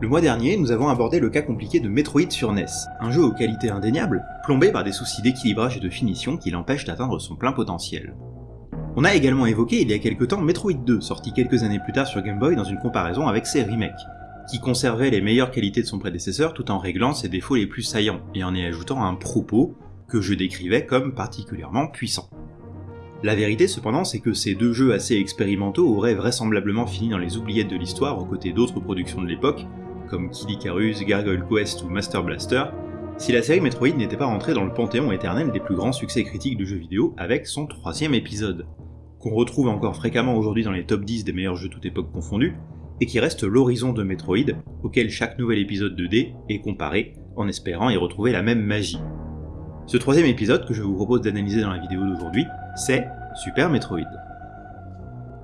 Le mois dernier, nous avons abordé le cas compliqué de Metroid sur NES, un jeu aux qualités indéniables, plombé par des soucis d'équilibrage et de finition qui l'empêchent d'atteindre son plein potentiel. On a également évoqué il y a quelques temps Metroid 2, sorti quelques années plus tard sur Game Boy dans une comparaison avec ses remakes, qui conservait les meilleures qualités de son prédécesseur tout en réglant ses défauts les plus saillants, et en y ajoutant un propos que je décrivais comme particulièrement puissant. La vérité cependant c'est que ces deux jeux assez expérimentaux auraient vraisemblablement fini dans les oubliettes de l'histoire aux côtés d'autres productions de l'époque, comme Kid Icarus, Gargoyle Quest ou Master Blaster, si la série Metroid n'était pas rentrée dans le panthéon éternel des plus grands succès critiques de jeux vidéo avec son troisième épisode, qu'on retrouve encore fréquemment aujourd'hui dans les top 10 des meilleurs jeux toute époque confondus, et qui reste l'horizon de Metroid, auquel chaque nouvel épisode de D est comparé, en espérant y retrouver la même magie. Ce troisième épisode que je vous propose d'analyser dans la vidéo d'aujourd'hui, c'est Super Metroid.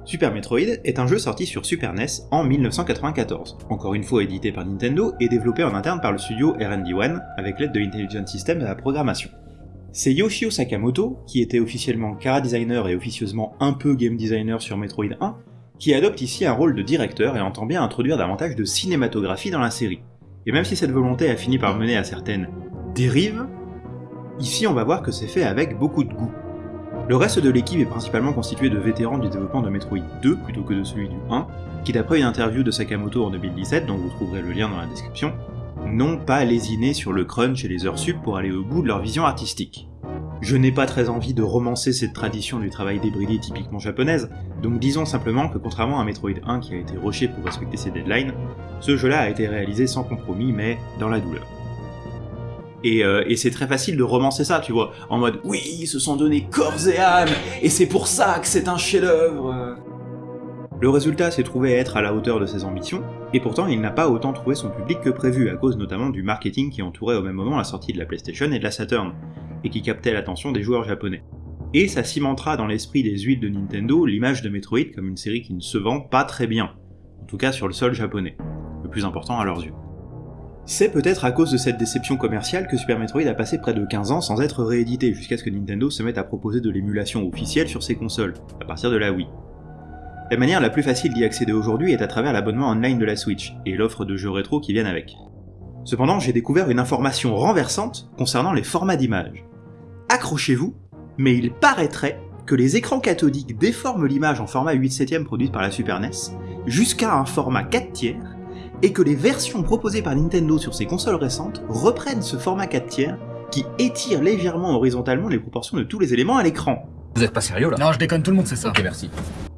Super Metroid est un jeu sorti sur Super NES en 1994, encore une fois édité par Nintendo et développé en interne par le studio R&D1 avec l'aide de Intelligent System et la programmation. C'est Yoshio Sakamoto, qui était officiellement cara designer et officieusement un peu game designer sur Metroid 1, qui adopte ici un rôle de directeur et entend bien introduire davantage de cinématographie dans la série. Et même si cette volonté a fini par mener à certaines dérives, ici on va voir que c'est fait avec beaucoup de goût. Le reste de l'équipe est principalement constitué de vétérans du développement de Metroid 2 plutôt que de celui du 1, qui d'après une interview de Sakamoto en 2017, dont vous trouverez le lien dans la description, n'ont pas lésiné sur le crunch et les heures sup pour aller au bout de leur vision artistique. Je n'ai pas très envie de romancer cette tradition du travail débridé typiquement japonaise, donc disons simplement que contrairement à Metroid 1 qui a été rushé pour respecter ses deadlines, ce jeu-là a été réalisé sans compromis mais dans la douleur. Euh, et, c'est très facile de romancer ça, tu vois, en mode oui, ils se sont donné corps et âme, et c'est pour ça que c'est un chef-d'œuvre. Le résultat s'est trouvé être à la hauteur de ses ambitions, et pourtant il n'a pas autant trouvé son public que prévu, à cause notamment du marketing qui entourait au même moment la sortie de la PlayStation et de la Saturn, et qui captait l'attention des joueurs japonais. Et ça cimentera dans l'esprit des huiles de Nintendo l'image de Metroid comme une série qui ne se vend pas très bien, en tout cas sur le sol japonais, le plus important à leurs yeux. C'est peut-être à cause de cette déception commerciale que Super Metroid a passé près de 15 ans sans être réédité, jusqu'à ce que Nintendo se mette à proposer de l'émulation officielle sur ses consoles, à partir de la Wii. La manière la plus facile d'y accéder aujourd'hui est à travers l'abonnement online de la Switch, et l'offre de jeux rétro qui viennent avec. Cependant, j'ai découvert une information renversante concernant les formats d'image. Accrochez-vous, mais il paraîtrait que les écrans cathodiques déforment l'image en format 8 7 produite par la Super NES, jusqu'à un format 4 tiers, et que les versions proposées par Nintendo sur ses consoles récentes reprennent ce format 4 tiers qui étire légèrement horizontalement les proportions de tous les éléments à l'écran. Vous êtes pas sérieux là Non, je déconne tout le monde, c'est ça. Ok, merci.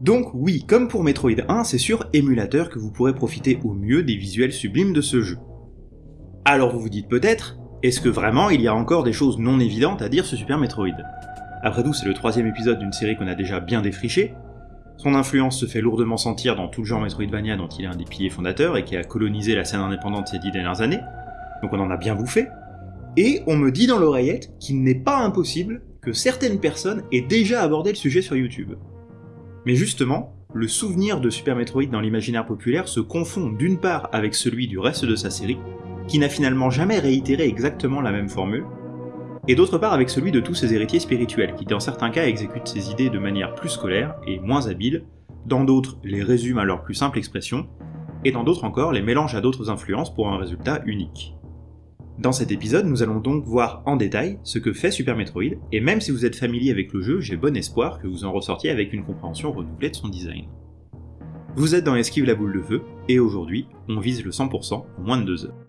Donc oui, comme pour Metroid 1, c'est sur émulateur que vous pourrez profiter au mieux des visuels sublimes de ce jeu. Alors vous vous dites peut-être, est-ce que vraiment il y a encore des choses non évidentes à dire sur Super Metroid? Après tout, c'est le troisième épisode d'une série qu'on a déjà bien défrichée, son influence se fait lourdement sentir dans tout le genre Metroidvania dont il est un des piliers fondateurs et qui a colonisé la scène indépendante ces dix dernières années, donc on en a bien bouffé, et on me dit dans l'oreillette qu'il n'est pas impossible que certaines personnes aient déjà abordé le sujet sur YouTube. Mais justement, le souvenir de Super Metroid dans l'imaginaire populaire se confond d'une part avec celui du reste de sa série, qui n'a finalement jamais réitéré exactement la même formule, et d'autre part avec celui de tous ses héritiers spirituels, qui dans certains cas exécutent ses idées de manière plus scolaire et moins habile, dans d'autres les résument à leur plus simple expression, et dans d'autres encore les mélangent à d'autres influences pour un résultat unique. Dans cet épisode, nous allons donc voir en détail ce que fait Super Metroid, et même si vous êtes familier avec le jeu, j'ai bon espoir que vous en ressortiez avec une compréhension renouvelée de son design. Vous êtes dans Esquive la boule de feu, et aujourd'hui, on vise le 100% en moins de 2 heures.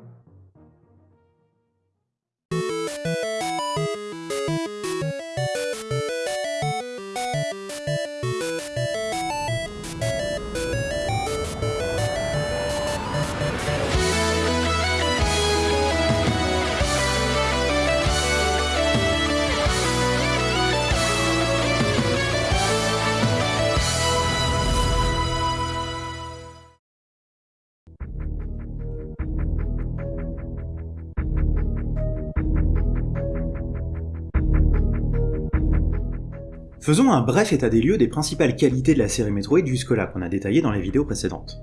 Faisons un bref état des lieux des principales qualités de la série Metroid jusque-là qu'on a détaillées dans les vidéos précédentes.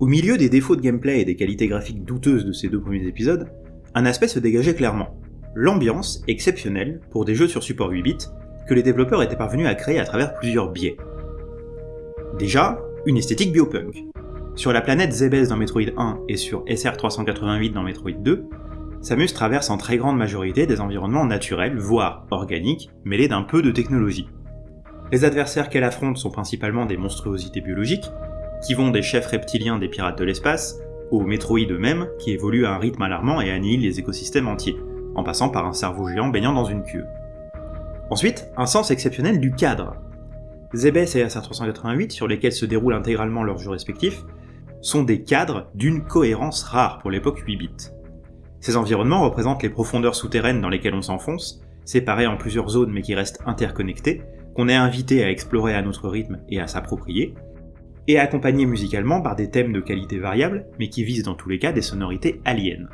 Au milieu des défauts de gameplay et des qualités graphiques douteuses de ces deux premiers épisodes, un aspect se dégageait clairement. L'ambiance exceptionnelle pour des jeux sur support 8 bits que les développeurs étaient parvenus à créer à travers plusieurs biais. Déjà, une esthétique biopunk. Sur la planète Zebes dans Metroid 1 et sur SR388 dans Metroid 2, Samus traverse en très grande majorité des environnements naturels, voire organiques, mêlés d'un peu de technologie. Les adversaires qu'elle affronte sont principalement des monstruosités biologiques, qui vont des chefs reptiliens des pirates de l'espace, aux Metroid eux-mêmes, qui évoluent à un rythme alarmant et annihilent les écosystèmes entiers, en passant par un cerveau géant baignant dans une queue. Ensuite, un sens exceptionnel du cadre. Zebes et SR388, sur lesquels se déroulent intégralement leurs jeux respectifs, sont des cadres d'une cohérence rare pour l'époque 8 bits. Ces environnements représentent les profondeurs souterraines dans lesquelles on s'enfonce, séparées en plusieurs zones mais qui restent interconnectées, qu'on est invité à explorer à notre rythme et à s'approprier, et accompagnés musicalement par des thèmes de qualité variable, mais qui visent dans tous les cas des sonorités aliens.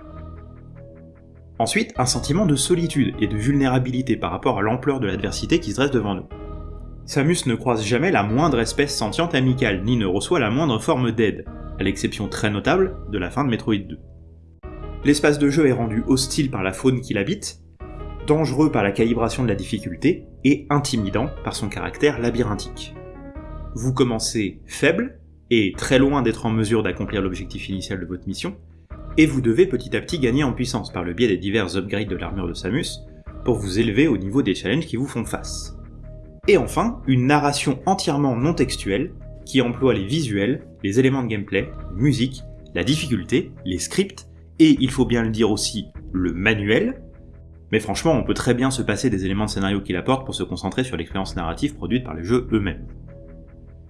Ensuite, un sentiment de solitude et de vulnérabilité par rapport à l'ampleur de l'adversité qui se dresse devant nous. Samus ne croise jamais la moindre espèce sentiente amicale, ni ne reçoit la moindre forme d'aide, à l'exception très notable de la fin de Metroid 2. L'espace de jeu est rendu hostile par la faune qui l'habite, dangereux par la calibration de la difficulté, et intimidant par son caractère labyrinthique. Vous commencez faible, et très loin d'être en mesure d'accomplir l'objectif initial de votre mission, et vous devez petit à petit gagner en puissance par le biais des divers upgrades de l'armure de Samus, pour vous élever au niveau des challenges qui vous font face. Et enfin, une narration entièrement non textuelle, qui emploie les visuels, les éléments de gameplay, la musique, la difficulté, les scripts, et il faut bien le dire aussi, le manuel, mais franchement on peut très bien se passer des éléments de scénario qu'il apporte pour se concentrer sur l'expérience narrative produite par les jeux eux-mêmes.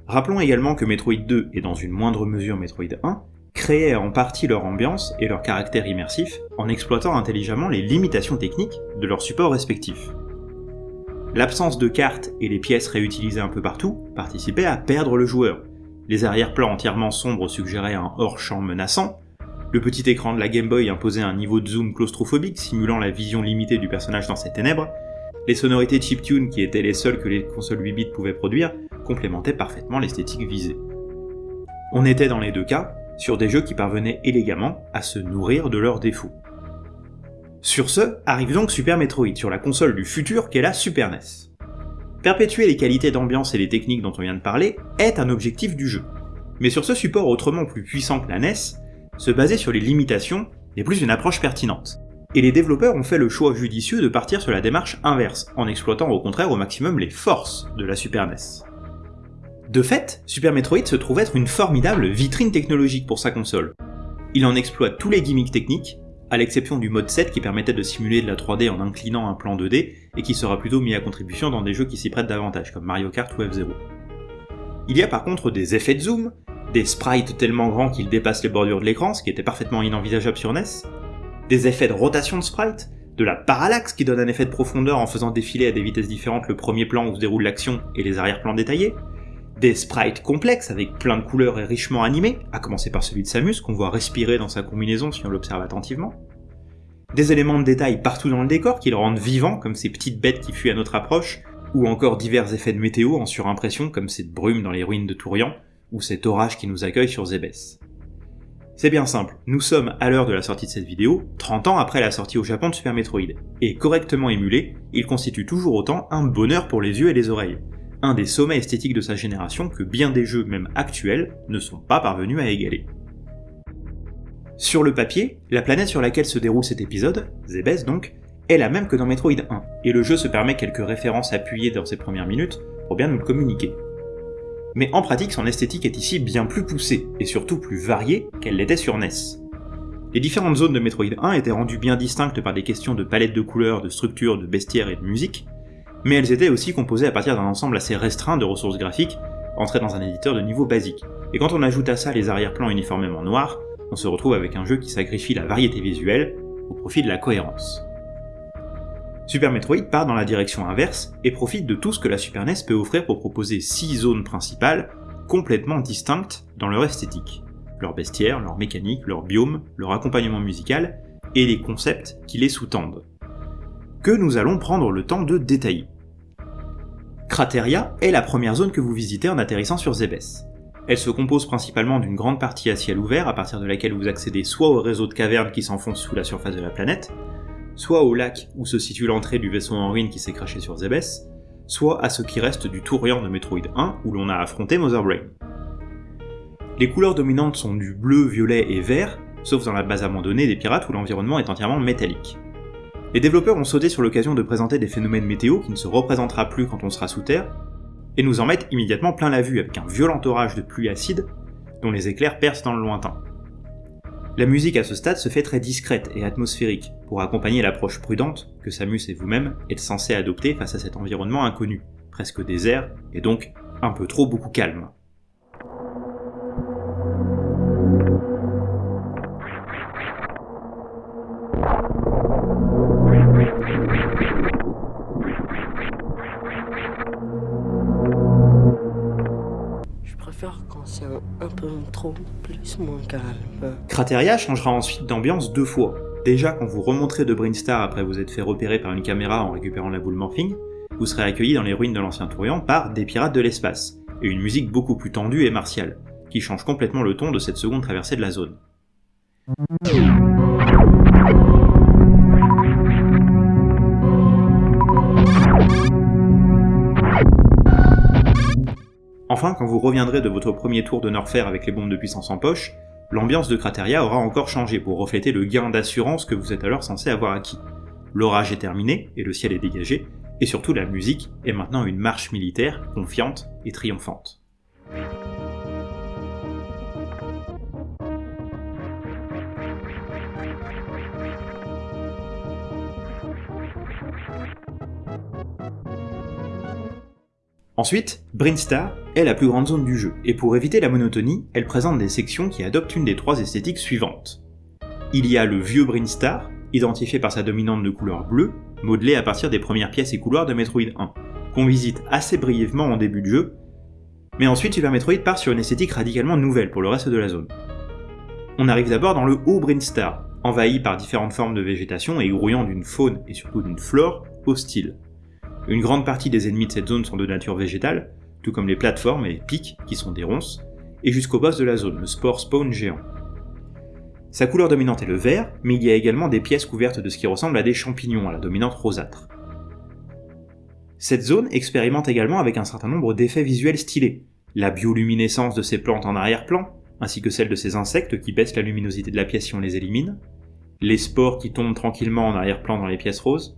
Rappelons également que Metroid 2 et dans une moindre mesure Metroid 1 créaient en partie leur ambiance et leur caractère immersif en exploitant intelligemment les limitations techniques de leurs supports respectifs. L'absence de cartes et les pièces réutilisées un peu partout participaient à perdre le joueur. Les arrière-plans entièrement sombres suggéraient un hors-champ menaçant, le petit écran de la Game Boy imposait un niveau de zoom claustrophobique simulant la vision limitée du personnage dans ses ténèbres, les sonorités chiptune qui étaient les seules que les consoles 8 bits pouvaient produire complémentaient parfaitement l'esthétique visée. On était dans les deux cas sur des jeux qui parvenaient élégamment à se nourrir de leurs défauts. Sur ce, arrive donc Super Metroid sur la console du futur qu'est la Super NES. Perpétuer les qualités d'ambiance et les techniques dont on vient de parler est un objectif du jeu. Mais sur ce support autrement plus puissant que la NES, se baser sur les limitations n'est plus une approche pertinente. Et les développeurs ont fait le choix judicieux de partir sur la démarche inverse, en exploitant au contraire au maximum les forces de la Super NES. De fait, Super Metroid se trouve être une formidable vitrine technologique pour sa console. Il en exploite tous les gimmicks techniques, à l'exception du mode 7 qui permettait de simuler de la 3D en inclinant un plan 2D et qui sera plutôt mis à contribution dans des jeux qui s'y prêtent davantage, comme Mario Kart ou F-Zero. Il y a par contre des effets de zoom, des sprites tellement grands qu'ils dépassent les bordures de l'écran, ce qui était parfaitement inenvisageable sur NES, des effets de rotation de sprites, de la parallaxe qui donne un effet de profondeur en faisant défiler à des vitesses différentes le premier plan où se déroule l'action et les arrière-plans détaillés, des sprites complexes avec plein de couleurs et richement animés, à commencer par celui de Samus qu'on voit respirer dans sa combinaison si on l'observe attentivement, des éléments de détail partout dans le décor qui le rendent vivant comme ces petites bêtes qui fuient à notre approche, ou encore divers effets de météo en surimpression comme cette brume dans les ruines de Tourian, ou cet orage qui nous accueille sur Zebes. C'est bien simple, nous sommes à l'heure de la sortie de cette vidéo, 30 ans après la sortie au Japon de Super Metroid, et correctement émulé, il constitue toujours autant un bonheur pour les yeux et les oreilles, un des sommets esthétiques de sa génération que bien des jeux même actuels ne sont pas parvenus à égaler. Sur le papier, la planète sur laquelle se déroule cet épisode, Zebes donc, est la même que dans Metroid 1, et le jeu se permet quelques références appuyées dans ses premières minutes pour bien nous le communiquer mais en pratique son esthétique est ici bien plus poussée, et surtout plus variée qu'elle l'était sur NES. Les différentes zones de Metroid 1 étaient rendues bien distinctes par des questions de palette de couleurs, de structure, de bestiaire et de musique, mais elles étaient aussi composées à partir d'un ensemble assez restreint de ressources graphiques, entrées dans un éditeur de niveau basique. Et quand on ajoute à ça les arrière-plans uniformément noirs, on se retrouve avec un jeu qui sacrifie la variété visuelle au profit de la cohérence. Super Metroid part dans la direction inverse et profite de tout ce que la Super NES peut offrir pour proposer 6 zones principales complètement distinctes dans leur esthétique, leur bestiaire, leur mécanique, leur biome, leur accompagnement musical et les concepts qui les sous-tendent, que nous allons prendre le temps de détailler. Crateria est la première zone que vous visitez en atterrissant sur Zebes. Elle se compose principalement d'une grande partie à ciel ouvert à partir de laquelle vous accédez soit au réseau de cavernes qui s'enfoncent sous la surface de la planète, soit au lac où se situe l'entrée du vaisseau en ruine qui s'est craché sur Zebes, soit à ce qui reste du Tourian de Metroid 1 où l'on a affronté Mother Brain. Les couleurs dominantes sont du bleu, violet et vert, sauf dans la base abandonnée des pirates où l'environnement est entièrement métallique. Les développeurs ont sauté sur l'occasion de présenter des phénomènes météo qui ne se représentera plus quand on sera sous terre, et nous en mettent immédiatement plein la vue avec un violent orage de pluie acide dont les éclairs percent dans le lointain. La musique à ce stade se fait très discrète et atmosphérique, pour accompagner l'approche prudente que Samus et vous-même êtes censés adopter face à cet environnement inconnu, presque désert, et donc un peu trop beaucoup calme. c'est un, peu trop plus moins calme. Crateria changera ensuite d'ambiance deux fois. Déjà, quand vous remonterez de Brinstar après vous être fait repérer par une caméra en récupérant la boule morphing, vous serez accueilli dans les ruines de l'ancien Tourian par des pirates de l'espace, et une musique beaucoup plus tendue et martiale, qui change complètement le ton de cette seconde traversée de la zone. Enfin, quand vous reviendrez de votre premier tour de Norfair avec les bombes de puissance en poche, l'ambiance de Crateria aura encore changé pour refléter le gain d'assurance que vous êtes alors censé avoir acquis. L'orage est terminé et le ciel est dégagé, et surtout la musique est maintenant une marche militaire confiante et triomphante. Ensuite, Brinstar est la plus grande zone du jeu, et pour éviter la monotonie, elle présente des sections qui adoptent une des trois esthétiques suivantes. Il y a le vieux Brinstar, identifié par sa dominante de couleur bleue, modelée à partir des premières pièces et couloirs de Metroid 1, qu'on visite assez brièvement en début de jeu, mais ensuite Super Metroid part sur une esthétique radicalement nouvelle pour le reste de la zone. On arrive d'abord dans le haut Brinstar, envahi par différentes formes de végétation et grouillant d'une faune et surtout d'une flore hostile. Une grande partie des ennemis de cette zone sont de nature végétale, tout comme les plateformes et les pics qui sont des ronces, et jusqu'au boss de la zone, le spore spawn géant. Sa couleur dominante est le vert, mais il y a également des pièces couvertes de ce qui ressemble à des champignons à la dominante rosâtre. Cette zone expérimente également avec un certain nombre d'effets visuels stylés, la bioluminescence de ses plantes en arrière-plan, ainsi que celle de ces insectes qui baissent la luminosité de la pièce si on les élimine, les spores qui tombent tranquillement en arrière-plan dans les pièces roses,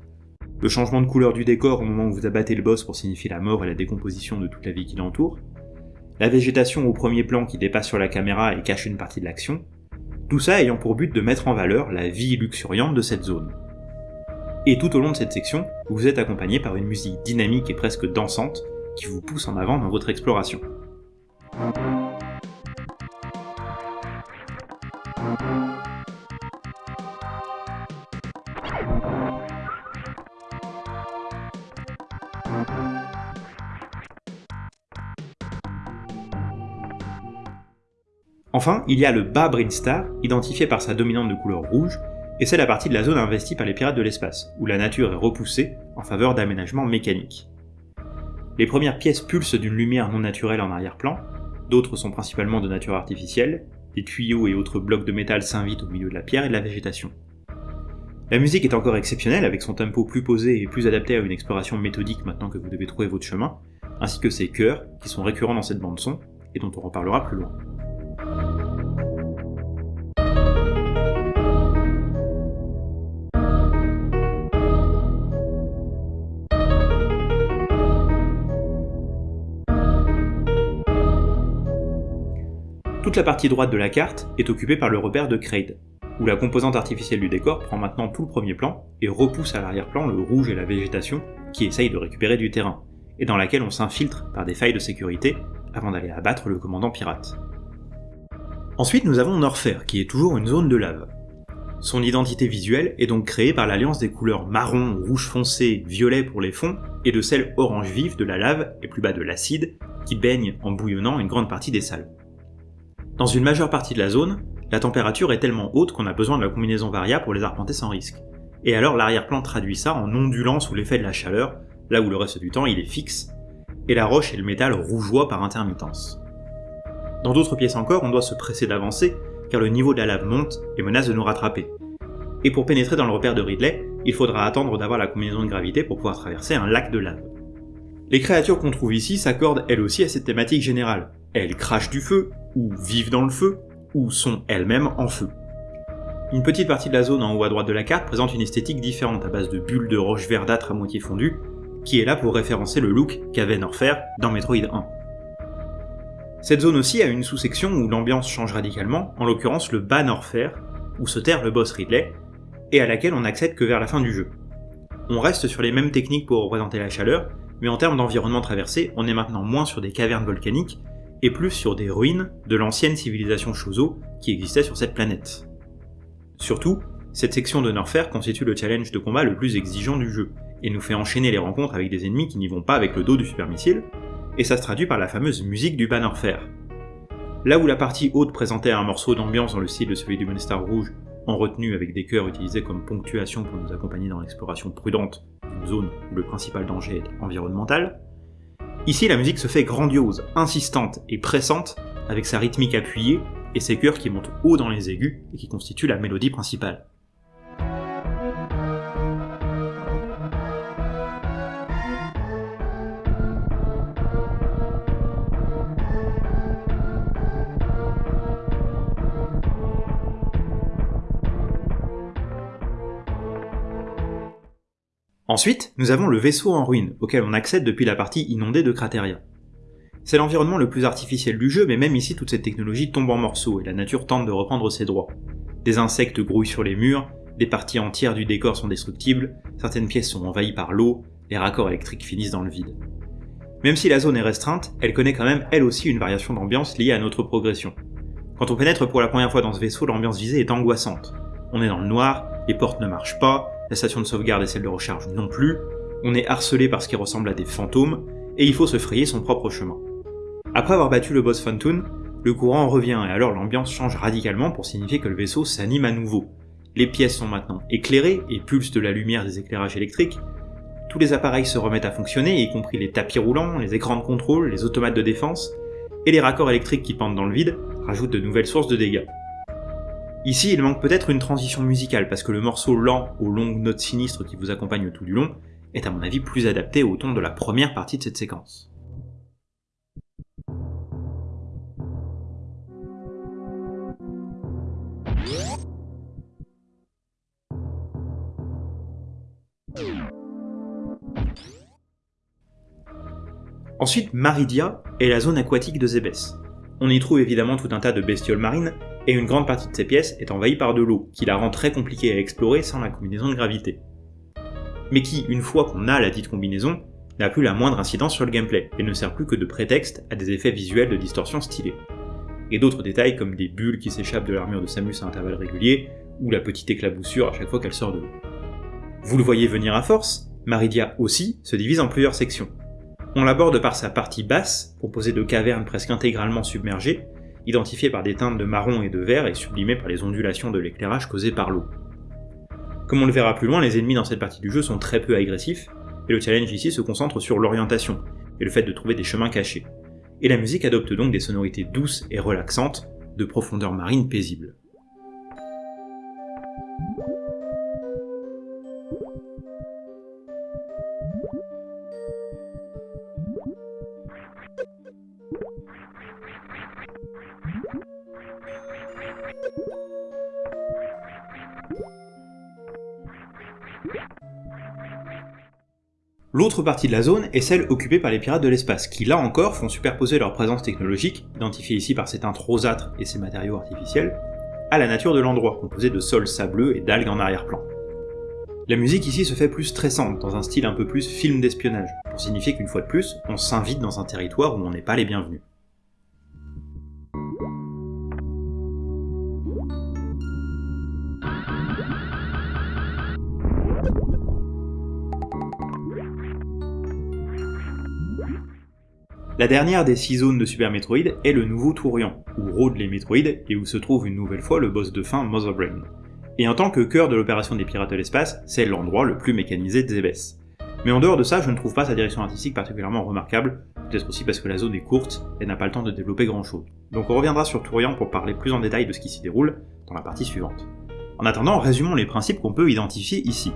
le changement de couleur du décor au moment où vous abattez le boss pour signifier la mort et la décomposition de toute la vie qui l'entoure, la végétation au premier plan qui dépasse sur la caméra et cache une partie de l'action, tout ça ayant pour but de mettre en valeur la vie luxuriante de cette zone. Et tout au long de cette section, vous êtes accompagné par une musique dynamique et presque dansante qui vous pousse en avant dans votre exploration. Enfin, il y a le bas Brinstar, identifié par sa dominante de couleur rouge, et c'est la partie de la zone investie par les pirates de l'espace, où la nature est repoussée en faveur d'aménagements mécaniques. Les premières pièces pulsent d'une lumière non naturelle en arrière-plan, d'autres sont principalement de nature artificielle, des tuyaux et autres blocs de métal s'invitent au milieu de la pierre et de la végétation. La musique est encore exceptionnelle avec son tempo plus posé et plus adapté à une exploration méthodique maintenant que vous devez trouver votre chemin, ainsi que ses chœurs qui sont récurrents dans cette bande son et dont on reparlera plus loin. Toute la partie droite de la carte est occupée par le repère de Kraid, où la composante artificielle du décor prend maintenant tout le premier plan et repousse à l'arrière-plan le rouge et la végétation qui essayent de récupérer du terrain, et dans laquelle on s'infiltre par des failles de sécurité avant d'aller abattre le commandant pirate. Ensuite nous avons Norfair, qui est toujours une zone de lave. Son identité visuelle est donc créée par l'alliance des couleurs marron, rouge foncé, violet pour les fonds, et de celle orange vif de la lave et plus bas de l'acide, qui baigne en bouillonnant une grande partie des salles. Dans une majeure partie de la zone, la température est tellement haute qu'on a besoin de la combinaison Varia pour les arpenter sans risque. Et alors l'arrière-plan traduit ça en ondulant sous l'effet de la chaleur, là où le reste du temps il est fixe, et la roche et le métal rougeoient par intermittence. Dans d'autres pièces encore, on doit se presser d'avancer, car le niveau de la lave monte et menace de nous rattraper. Et pour pénétrer dans le repère de Ridley, il faudra attendre d'avoir la combinaison de gravité pour pouvoir traverser un lac de lave. Les créatures qu'on trouve ici s'accordent elles aussi à cette thématique générale, elles crachent du feu, ou vivent dans le feu, ou sont elles-mêmes en feu. Une petite partie de la zone en haut à droite de la carte présente une esthétique différente à base de bulles de roches verdâtres à moitié fondues, qui est là pour référencer le look qu'avait Norfair dans Metroid 1. Cette zone aussi a une sous-section où l'ambiance change radicalement, en l'occurrence le bas Norfair, où se terre le boss Ridley, et à laquelle on n'accède que vers la fin du jeu. On reste sur les mêmes techniques pour représenter la chaleur, mais en termes d'environnement traversé, on est maintenant moins sur des cavernes volcaniques, et plus sur des ruines de l'ancienne civilisation Shozo qui existait sur cette planète. Surtout, cette section de Norfair constitue le challenge de combat le plus exigeant du jeu, et nous fait enchaîner les rencontres avec des ennemis qui n'y vont pas avec le dos du super missile, et ça se traduit par la fameuse musique du bas Norfair. Là où la partie haute présentait un morceau d'ambiance dans le style de celui du Moonstar Rouge, en retenue avec des chœurs utilisés comme ponctuation pour nous accompagner dans l'exploration prudente d'une zone où le principal danger est environnemental, ici la musique se fait grandiose, insistante et pressante avec sa rythmique appuyée et ses chœurs qui montent haut dans les aigus et qui constituent la mélodie principale. Ensuite, nous avons le vaisseau en ruine, auquel on accède depuis la partie inondée de Crateria. C'est l'environnement le plus artificiel du jeu, mais même ici toute cette technologie tombe en morceaux et la nature tente de reprendre ses droits. Des insectes grouillent sur les murs, des parties entières du décor sont destructibles, certaines pièces sont envahies par l'eau, les raccords électriques finissent dans le vide. Même si la zone est restreinte, elle connaît quand même elle aussi une variation d'ambiance liée à notre progression. Quand on pénètre pour la première fois dans ce vaisseau, l'ambiance visée est angoissante. On est dans le noir, les portes ne marchent pas, la station de sauvegarde et celle de recharge non plus, on est harcelé par ce qui ressemble à des fantômes, et il faut se frayer son propre chemin. Après avoir battu le boss Phantoon, le courant revient et alors l'ambiance change radicalement pour signifier que le vaisseau s'anime à nouveau. Les pièces sont maintenant éclairées et pulsent de la lumière des éclairages électriques, tous les appareils se remettent à fonctionner, y compris les tapis roulants, les écrans de contrôle, les automates de défense, et les raccords électriques qui pendent dans le vide rajoutent de nouvelles sources de dégâts. Ici, il manque peut-être une transition musicale, parce que le morceau lent aux longues notes sinistres qui vous accompagne tout du long est à mon avis plus adapté au ton de la première partie de cette séquence. Ensuite, Maridia est la zone aquatique de Zébès. On y trouve évidemment tout un tas de bestioles marines, et une grande partie de ces pièces est envahie par de l'eau, qui la rend très compliquée à explorer sans la combinaison de gravité. Mais qui, une fois qu'on a la dite combinaison, n'a plus la moindre incidence sur le gameplay, et ne sert plus que de prétexte à des effets visuels de distorsion stylés. Et d'autres détails comme des bulles qui s'échappent de l'armure de Samus à intervalles réguliers, ou la petite éclaboussure à chaque fois qu'elle sort de l'eau. Vous le voyez venir à force, Maridia aussi se divise en plusieurs sections. On l'aborde par sa partie basse, composée de cavernes presque intégralement submergées, identifié par des teintes de marron et de vert et sublimé par les ondulations de l'éclairage causé par l'eau. Comme on le verra plus loin, les ennemis dans cette partie du jeu sont très peu agressifs, et le challenge ici se concentre sur l'orientation, et le fait de trouver des chemins cachés. Et la musique adopte donc des sonorités douces et relaxantes, de profondeur marine paisible. L'autre partie de la zone est celle occupée par les pirates de l'espace, qui là encore font superposer leur présence technologique, identifiée ici par ces teintes rosâtres et ces matériaux artificiels, à la nature de l'endroit, composé de sols sableux et d'algues en arrière-plan. La musique ici se fait plus stressante, dans un style un peu plus film d'espionnage, pour signifier qu'une fois de plus, on s'invite dans un territoire où on n'est pas les bienvenus. La dernière des six zones de Super Metroid est le nouveau Tourian, où rôdent les Metroid et où se trouve une nouvelle fois le boss de fin Mother Brain. Et en tant que cœur de l'opération des pirates de l'espace, c'est l'endroit le plus mécanisé de Zebes. Mais en dehors de ça, je ne trouve pas sa direction artistique particulièrement remarquable, peut-être aussi parce que la zone est courte et n'a pas le temps de développer grand chose. Donc on reviendra sur Tourian pour parler plus en détail de ce qui s'y déroule dans la partie suivante. En attendant, résumons les principes qu'on peut identifier ici.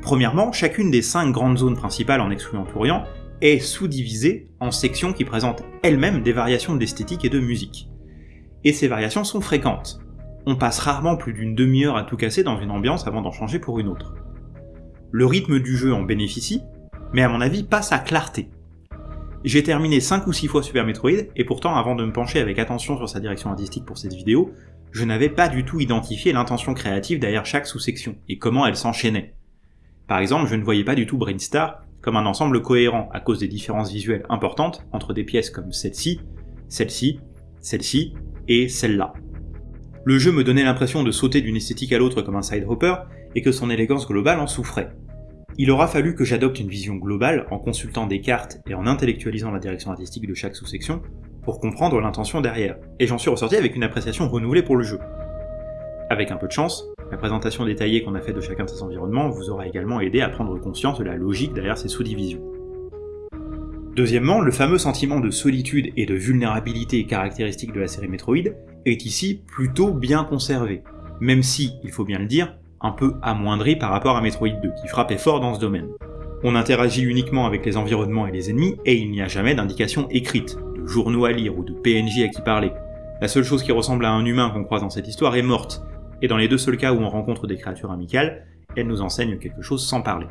Premièrement, chacune des cinq grandes zones principales en excluant Tourian est sous-divisée en sections qui présentent elles-mêmes des variations d'esthétique et de musique. Et ces variations sont fréquentes. On passe rarement plus d'une demi-heure à tout casser dans une ambiance avant d'en changer pour une autre. Le rythme du jeu en bénéficie, mais à mon avis pas sa clarté. J'ai terminé 5 ou 6 fois Super Metroid, et pourtant avant de me pencher avec attention sur sa direction artistique pour cette vidéo, je n'avais pas du tout identifié l'intention créative derrière chaque sous-section, et comment elle s'enchaînait. Par exemple, je ne voyais pas du tout Brainstar comme un ensemble cohérent à cause des différences visuelles importantes entre des pièces comme celle-ci, celle-ci, celle-ci et celle-là. Le jeu me donnait l'impression de sauter d'une esthétique à l'autre comme un side hopper et que son élégance globale en souffrait. Il aura fallu que j'adopte une vision globale en consultant des cartes et en intellectualisant la direction artistique de chaque sous-section pour comprendre l'intention derrière, et j'en suis ressorti avec une appréciation renouvelée pour le jeu. Avec un peu de chance, la présentation détaillée qu'on a fait de chacun de ces environnements vous aura également aidé à prendre conscience de la logique derrière ces sous-divisions. Deuxièmement, le fameux sentiment de solitude et de vulnérabilité caractéristique de la série Metroid est ici plutôt bien conservé, même si, il faut bien le dire, un peu amoindri par rapport à Metroid 2, qui frappait fort dans ce domaine. On interagit uniquement avec les environnements et les ennemis, et il n'y a jamais d'indication écrite, de journaux à lire ou de PNJ à qui parler. La seule chose qui ressemble à un humain qu'on croise dans cette histoire est morte, et dans les deux seuls cas où on rencontre des créatures amicales, elle nous enseigne quelque chose sans parler.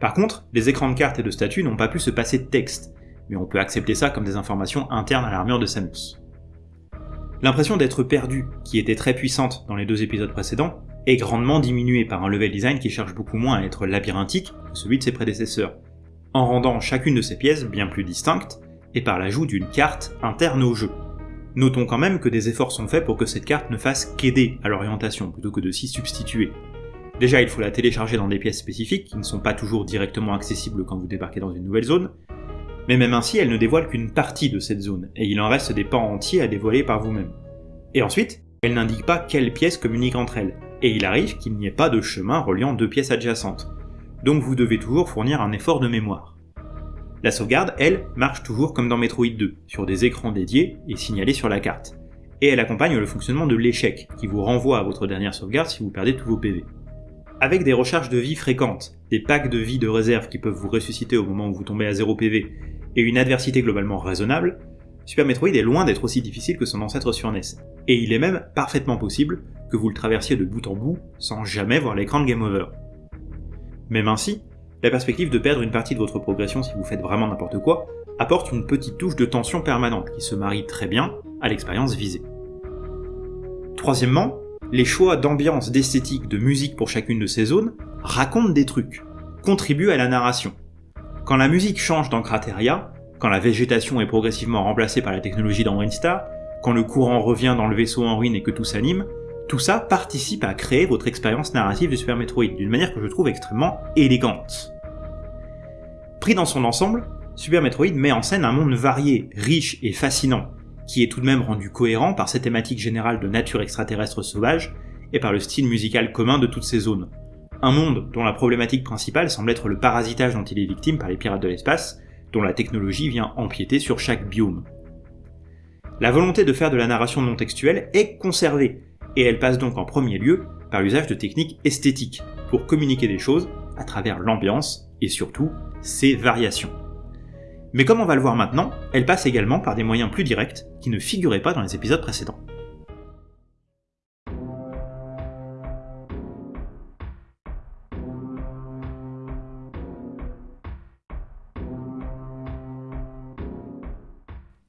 Par contre, les écrans de cartes et de statues n'ont pas pu se passer de texte, mais on peut accepter ça comme des informations internes à l'armure de Samus. L'impression d'être perdu, qui était très puissante dans les deux épisodes précédents, est grandement diminuée par un level design qui cherche beaucoup moins à être labyrinthique que celui de ses prédécesseurs, en rendant chacune de ces pièces bien plus distinctes, et par l'ajout d'une carte interne au jeu. Notons quand même que des efforts sont faits pour que cette carte ne fasse qu'aider à l'orientation plutôt que de s'y substituer. Déjà, il faut la télécharger dans des pièces spécifiques qui ne sont pas toujours directement accessibles quand vous débarquez dans une nouvelle zone, mais même ainsi, elle ne dévoile qu'une partie de cette zone, et il en reste des pans entiers à dévoiler par vous-même. Et ensuite, elle n'indique pas quelles pièces communiquent entre elles, et il arrive qu'il n'y ait pas de chemin reliant deux pièces adjacentes, donc vous devez toujours fournir un effort de mémoire. La sauvegarde, elle, marche toujours comme dans Metroid 2, sur des écrans dédiés et signalés sur la carte. Et elle accompagne le fonctionnement de l'échec, qui vous renvoie à votre dernière sauvegarde si vous perdez tous vos PV. Avec des recharges de vie fréquentes, des packs de vie de réserve qui peuvent vous ressusciter au moment où vous tombez à 0 PV, et une adversité globalement raisonnable, Super Metroid est loin d'être aussi difficile que son ancêtre sur NES. Et il est même parfaitement possible que vous le traversiez de bout en bout sans jamais voir l'écran de Game Over. Même ainsi, la perspective de perdre une partie de votre progression si vous faites vraiment n'importe quoi apporte une petite touche de tension permanente qui se marie très bien à l'expérience visée. Troisièmement, les choix d'ambiance, d'esthétique, de musique pour chacune de ces zones racontent des trucs, contribuent à la narration. Quand la musique change dans Crateria, quand la végétation est progressivement remplacée par la technologie dans Windstar, quand le courant revient dans le vaisseau en ruine et que tout s'anime, tout ça participe à créer votre expérience narrative de Super Metroid d'une manière que je trouve extrêmement élégante. Pris dans son ensemble, Super Metroid met en scène un monde varié, riche et fascinant, qui est tout de même rendu cohérent par ses thématiques générales de nature extraterrestre sauvage et par le style musical commun de toutes ces zones. Un monde dont la problématique principale semble être le parasitage dont il est victime par les pirates de l'espace, dont la technologie vient empiéter sur chaque biome. La volonté de faire de la narration non textuelle est conservée, et elle passe donc en premier lieu par l'usage de techniques esthétiques, pour communiquer des choses à travers l'ambiance et surtout ses variations. Mais comme on va le voir maintenant, elle passe également par des moyens plus directs qui ne figuraient pas dans les épisodes précédents.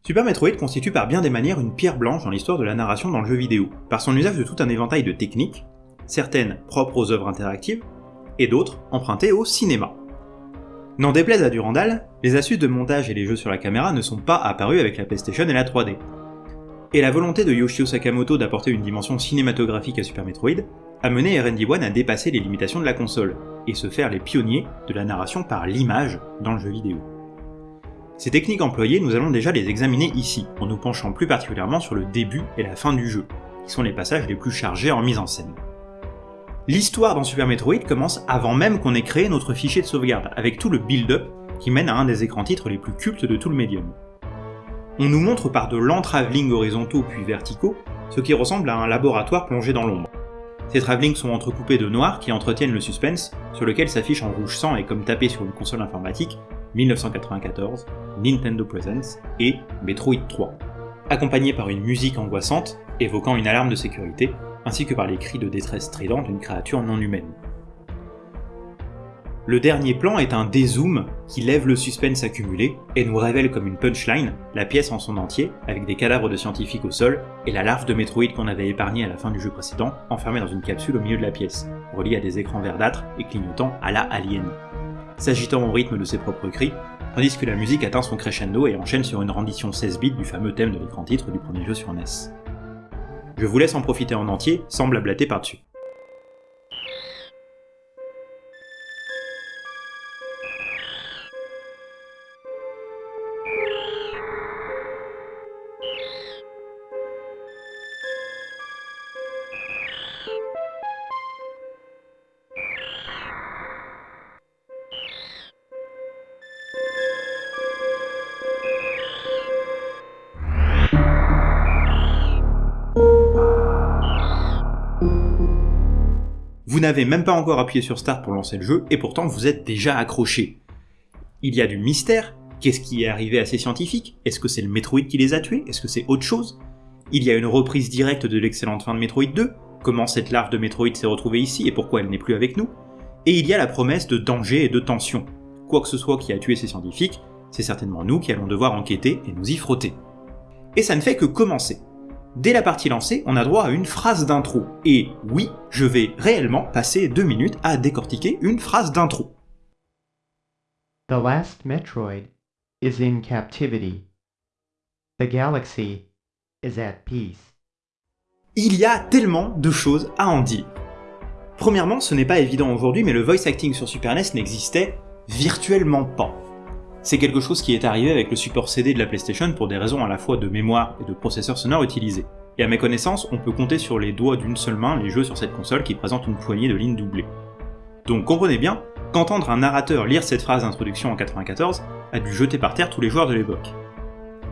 Super Metroid constitue par bien des manières une pierre blanche dans l'histoire de la narration dans le jeu vidéo, par son usage de tout un éventail de techniques, certaines propres aux œuvres interactives, et d'autres empruntées au cinéma. N'en déplaise à Durandal, les astuces de montage et les jeux sur la caméra ne sont pas apparus avec la PlayStation et la 3D. Et la volonté de Yoshio Sakamoto d'apporter une dimension cinématographique à Super Metroid a mené RD1 à dépasser les limitations de la console, et se faire les pionniers de la narration par l'image dans le jeu vidéo. Ces techniques employées, nous allons déjà les examiner ici, en nous penchant plus particulièrement sur le début et la fin du jeu, qui sont les passages les plus chargés en mise en scène. L'histoire dans Super Metroid commence avant même qu'on ait créé notre fichier de sauvegarde, avec tout le build-up qui mène à un des écrans titres les plus cultes de tout le médium. On nous montre par de lents travelling horizontaux puis verticaux, ce qui ressemble à un laboratoire plongé dans l'ombre. Ces travelling sont entrecoupés de noirs qui entretiennent le suspense, sur lequel s'affiche en rouge sang et comme tapé sur une console informatique 1994, Nintendo Presents et Metroid 3, accompagné par une musique angoissante évoquant une alarme de sécurité, ainsi que par les cris de détresse stridents d'une créature non humaine. Le dernier plan est un dézoom qui lève le suspense accumulé et nous révèle comme une punchline la pièce en son entier, avec des cadavres de scientifiques au sol et la larve de Metroid qu'on avait épargnée à la fin du jeu précédent, enfermée dans une capsule au milieu de la pièce, reliée à des écrans verdâtres et clignotant à la Alien. S'agitant au rythme de ses propres cris, tandis que la musique atteint son crescendo et enchaîne sur une rendition 16 bits du fameux thème de l'écran titre du premier jeu sur NES. Je vous laisse en profiter en entier, sans blablater par-dessus. N'avez même pas encore appuyé sur Start pour lancer le jeu, et pourtant vous êtes déjà accroché. Il y a du mystère, qu'est-ce qui est arrivé à ces scientifiques? Est-ce que c'est le Metroid qui les a tués? Est-ce que c'est autre chose? Il y a une reprise directe de l'excellente fin de Metroid 2, comment cette larve de Metroid s'est retrouvée ici et pourquoi elle n'est plus avec nous, et il y a la promesse de danger et de tension. Quoi que ce soit qui a tué ces scientifiques, c'est certainement nous qui allons devoir enquêter et nous y frotter. Et ça ne fait que commencer. Dès la partie lancée, on a droit à une phrase d'intro. Et oui, je vais réellement passer deux minutes à décortiquer une phrase d'intro. The last Metroid is in captivity. The galaxy is at peace. Il y a tellement de choses à en dire. Premièrement, ce n'est pas évident aujourd'hui, mais le voice acting sur Super NES n'existait virtuellement pas. C'est quelque chose qui est arrivé avec le support CD de la PlayStation pour des raisons à la fois de mémoire et de processeur sonore utilisés. Et à mes connaissances, on peut compter sur les doigts d'une seule main les jeux sur cette console qui présentent une poignée de lignes doublées. Donc comprenez bien qu'entendre un narrateur lire cette phrase d'introduction en 94 a dû jeter par terre tous les joueurs de l'époque.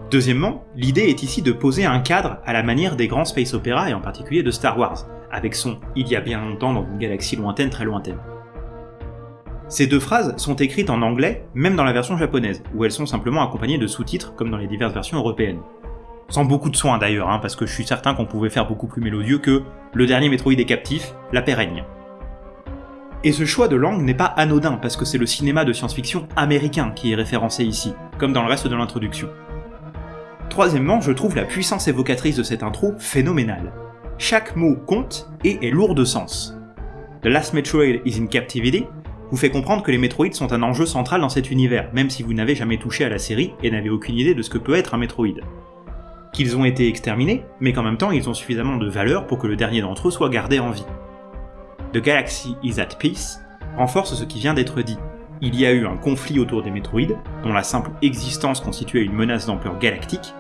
Deuxièmement, l'idée est ici de poser un cadre à la manière des grands space opéras et en particulier de Star Wars, avec son Il y a bien longtemps dans une galaxie lointaine très lointaine. Ces deux phrases sont écrites en anglais, même dans la version japonaise, où elles sont simplement accompagnées de sous-titres comme dans les diverses versions européennes. Sans beaucoup de soin d'ailleurs, hein, parce que je suis certain qu'on pouvait faire beaucoup plus mélodieux que Le dernier Metroid est captif, La paix règne. Et ce choix de langue n'est pas anodin, parce que c'est le cinéma de science-fiction américain qui est référencé ici, comme dans le reste de l'introduction. Troisièmement, je trouve la puissance évocatrice de cette intro phénoménale. Chaque mot compte et est lourd de sens. The Last Metroid is in Captivity vous fait comprendre que les Metroid sont un enjeu central dans cet univers, même si vous n'avez jamais touché à la série et n'avez aucune idée de ce que peut être un Metroid. Qu'ils ont été exterminés, mais qu'en même temps ils ont suffisamment de valeur pour que le dernier d'entre eux soit gardé en vie. The Galaxy is at peace renforce ce qui vient d'être dit. Il y a eu un conflit autour des Metroid, dont la simple existence constituait une menace d'ampleur galactique,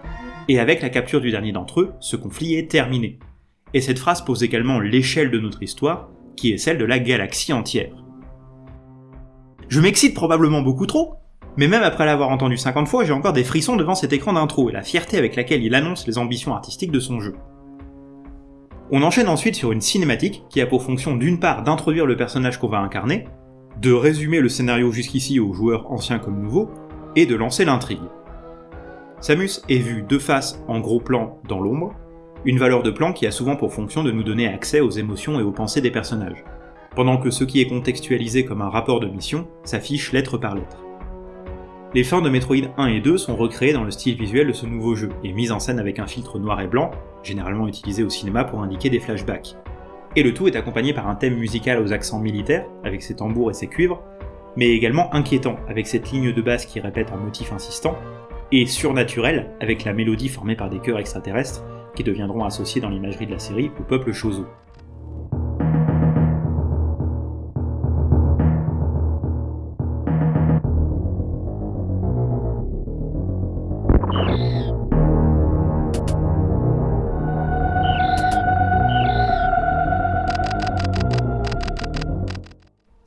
et avec la capture du dernier d'entre eux, ce conflit est terminé. Et cette phrase pose également l'échelle de notre histoire, qui est celle de la galaxie entière. Je m'excite probablement beaucoup trop, mais même après l'avoir entendu 50 fois, j'ai encore des frissons devant cet écran d'intro et la fierté avec laquelle il annonce les ambitions artistiques de son jeu. On enchaîne ensuite sur une cinématique qui a pour fonction d'une part d'introduire le personnage qu'on va incarner, de résumer le scénario jusqu'ici aux joueurs anciens comme nouveaux, et de lancer l'intrigue. Samus est vu de face en gros plan dans l'ombre, une valeur de plan qui a souvent pour fonction de nous donner accès aux émotions et aux pensées des personnages pendant que ce qui est contextualisé comme un rapport de mission s'affiche lettre par lettre. Les fins de Metroid 1 et 2 sont recréées dans le style visuel de ce nouveau jeu, et mises en scène avec un filtre noir et blanc, généralement utilisé au cinéma pour indiquer des flashbacks. Et le tout est accompagné par un thème musical aux accents militaires, avec ses tambours et ses cuivres, mais également inquiétant, avec cette ligne de basse qui répète un motif insistant, et surnaturel, avec la mélodie formée par des chœurs extraterrestres, qui deviendront associés dans l'imagerie de la série au peuple Chozo.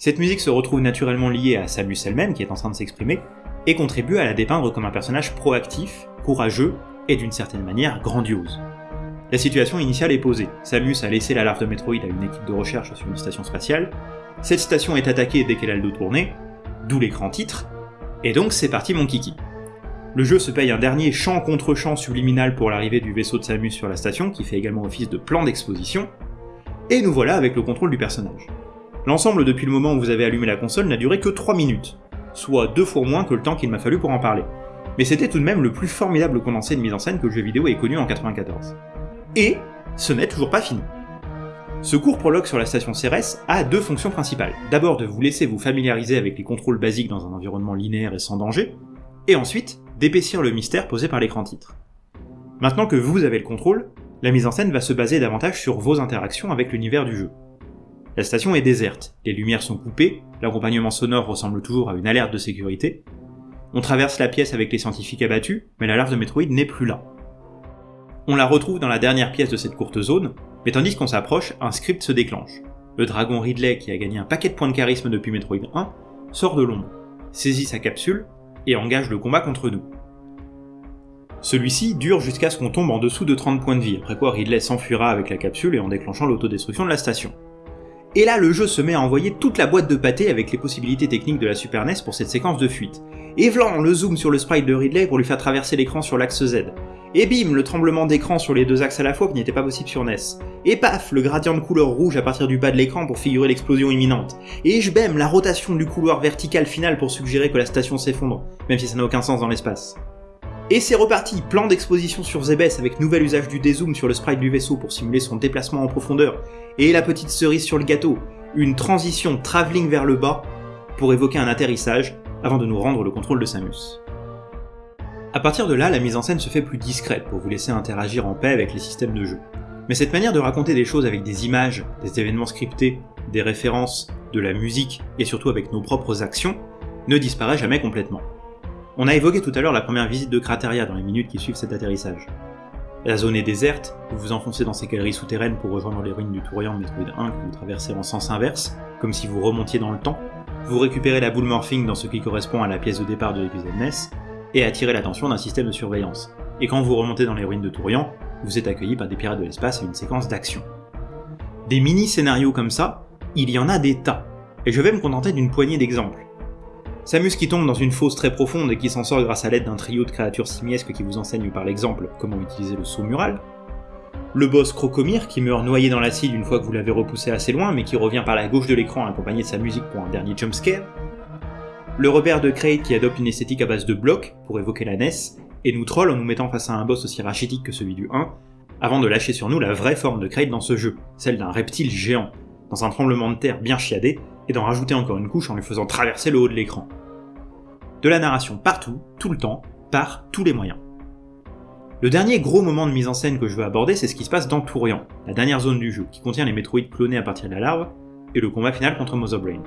Cette musique se retrouve naturellement liée à Samus elle-même qui est en train de s'exprimer, et contribue à la dépeindre comme un personnage proactif, courageux et d'une certaine manière grandiose. La situation initiale est posée. Samus a laissé la larve de Metroid à une équipe de recherche sur une station spatiale. Cette station est attaquée dès qu'elle a le dos tourné, d'où l'écran titre, Et donc c'est parti mon kiki. Le jeu se paye un dernier champ contre champ subliminal pour l'arrivée du vaisseau de Samus sur la station, qui fait également office de plan d'exposition, et nous voilà avec le contrôle du personnage. L'ensemble depuis le moment où vous avez allumé la console n'a duré que 3 minutes, soit deux fois moins que le temps qu'il m'a fallu pour en parler. Mais c'était tout de même le plus formidable condensé de mise en scène que le jeu vidéo ait connu en 94. Et ce n'est toujours pas fini. Ce court prologue sur la station CRS a deux fonctions principales. D'abord de vous laisser vous familiariser avec les contrôles basiques dans un environnement linéaire et sans danger, et ensuite d'épaissir le mystère posé par l'écran titre. Maintenant que vous avez le contrôle, la mise en scène va se baser davantage sur vos interactions avec l'univers du jeu. La station est déserte, les lumières sont coupées, l'accompagnement sonore ressemble toujours à une alerte de sécurité, on traverse la pièce avec les scientifiques abattus, mais la larve de Metroid n'est plus là. On la retrouve dans la dernière pièce de cette courte zone, mais tandis qu'on s'approche, un script se déclenche. Le dragon Ridley, qui a gagné un paquet de points de charisme depuis Metroid 1, sort de l'ombre, saisit sa capsule et engage le combat contre nous. Celui-ci dure jusqu'à ce qu'on tombe en dessous de 30 points de vie, après quoi Ridley s'enfuira avec la capsule et en déclenchant l'autodestruction de la station. Et là, le jeu se met à envoyer toute la boîte de pâté avec les possibilités techniques de la Super NES pour cette séquence de fuite. Et vlan, le zoom sur le sprite de Ridley pour lui faire traverser l'écran sur l'axe Z. Et bim, le tremblement d'écran sur les deux axes à la fois qui n'était pas possible sur NES. Et paf, le gradient de couleur rouge à partir du bas de l'écran pour figurer l'explosion imminente. Et bam, la rotation du couloir vertical final pour suggérer que la station s'effondre, même si ça n'a aucun sens dans l'espace. Et c'est reparti, plan d'exposition sur Zebes avec nouvel usage du dézoom sur le sprite du vaisseau pour simuler son déplacement en profondeur, et la petite cerise sur le gâteau, une transition travelling vers le bas pour évoquer un atterrissage avant de nous rendre le contrôle de Samus. A partir de là, la mise en scène se fait plus discrète pour vous laisser interagir en paix avec les systèmes de jeu. Mais cette manière de raconter des choses avec des images, des événements scriptés, des références, de la musique et surtout avec nos propres actions ne disparaît jamais complètement. On a évoqué tout à l'heure la première visite de Crateria dans les minutes qui suivent cet atterrissage. La zone est déserte, vous vous enfoncez dans ces galeries souterraines pour rejoindre les ruines du Tourian Metroid 1 que vous traversez en sens inverse, comme si vous remontiez dans le temps. Vous récupérez la boule morphing dans ce qui correspond à la pièce de départ de l'épisode NES, et attirez l'attention d'un système de surveillance. Et quand vous remontez dans les ruines de Tourian, vous êtes accueilli par des pirates de l'espace et une séquence d'action. Des mini-scénarios comme ça, il y en a des tas, et je vais me contenter d'une poignée d'exemples. Samus qui tombe dans une fosse très profonde et qui s'en sort grâce à l'aide d'un trio de créatures simiesques qui vous enseignent par l'exemple comment utiliser le saut mural. Le boss Crocomir qui meurt noyé dans l'acide une fois que vous l'avez repoussé assez loin mais qui revient par la gauche de l'écran accompagné de sa musique pour un dernier jumpscare. Le repère de Kraid qui adopte une esthétique à base de blocs pour évoquer la NES et nous troll en nous mettant face à un boss aussi rachitique que celui du 1 avant de lâcher sur nous la vraie forme de Kraid dans ce jeu, celle d'un reptile géant, dans un tremblement de terre bien chiadé et d'en rajouter encore une couche en lui faisant traverser le haut de l'écran. De la narration partout, tout le temps, par tous les moyens. Le dernier gros moment de mise en scène que je veux aborder, c'est ce qui se passe dans Tourian, la dernière zone du jeu, qui contient les Metroid clonés à partir de la larve, et le combat final contre Mother Brain.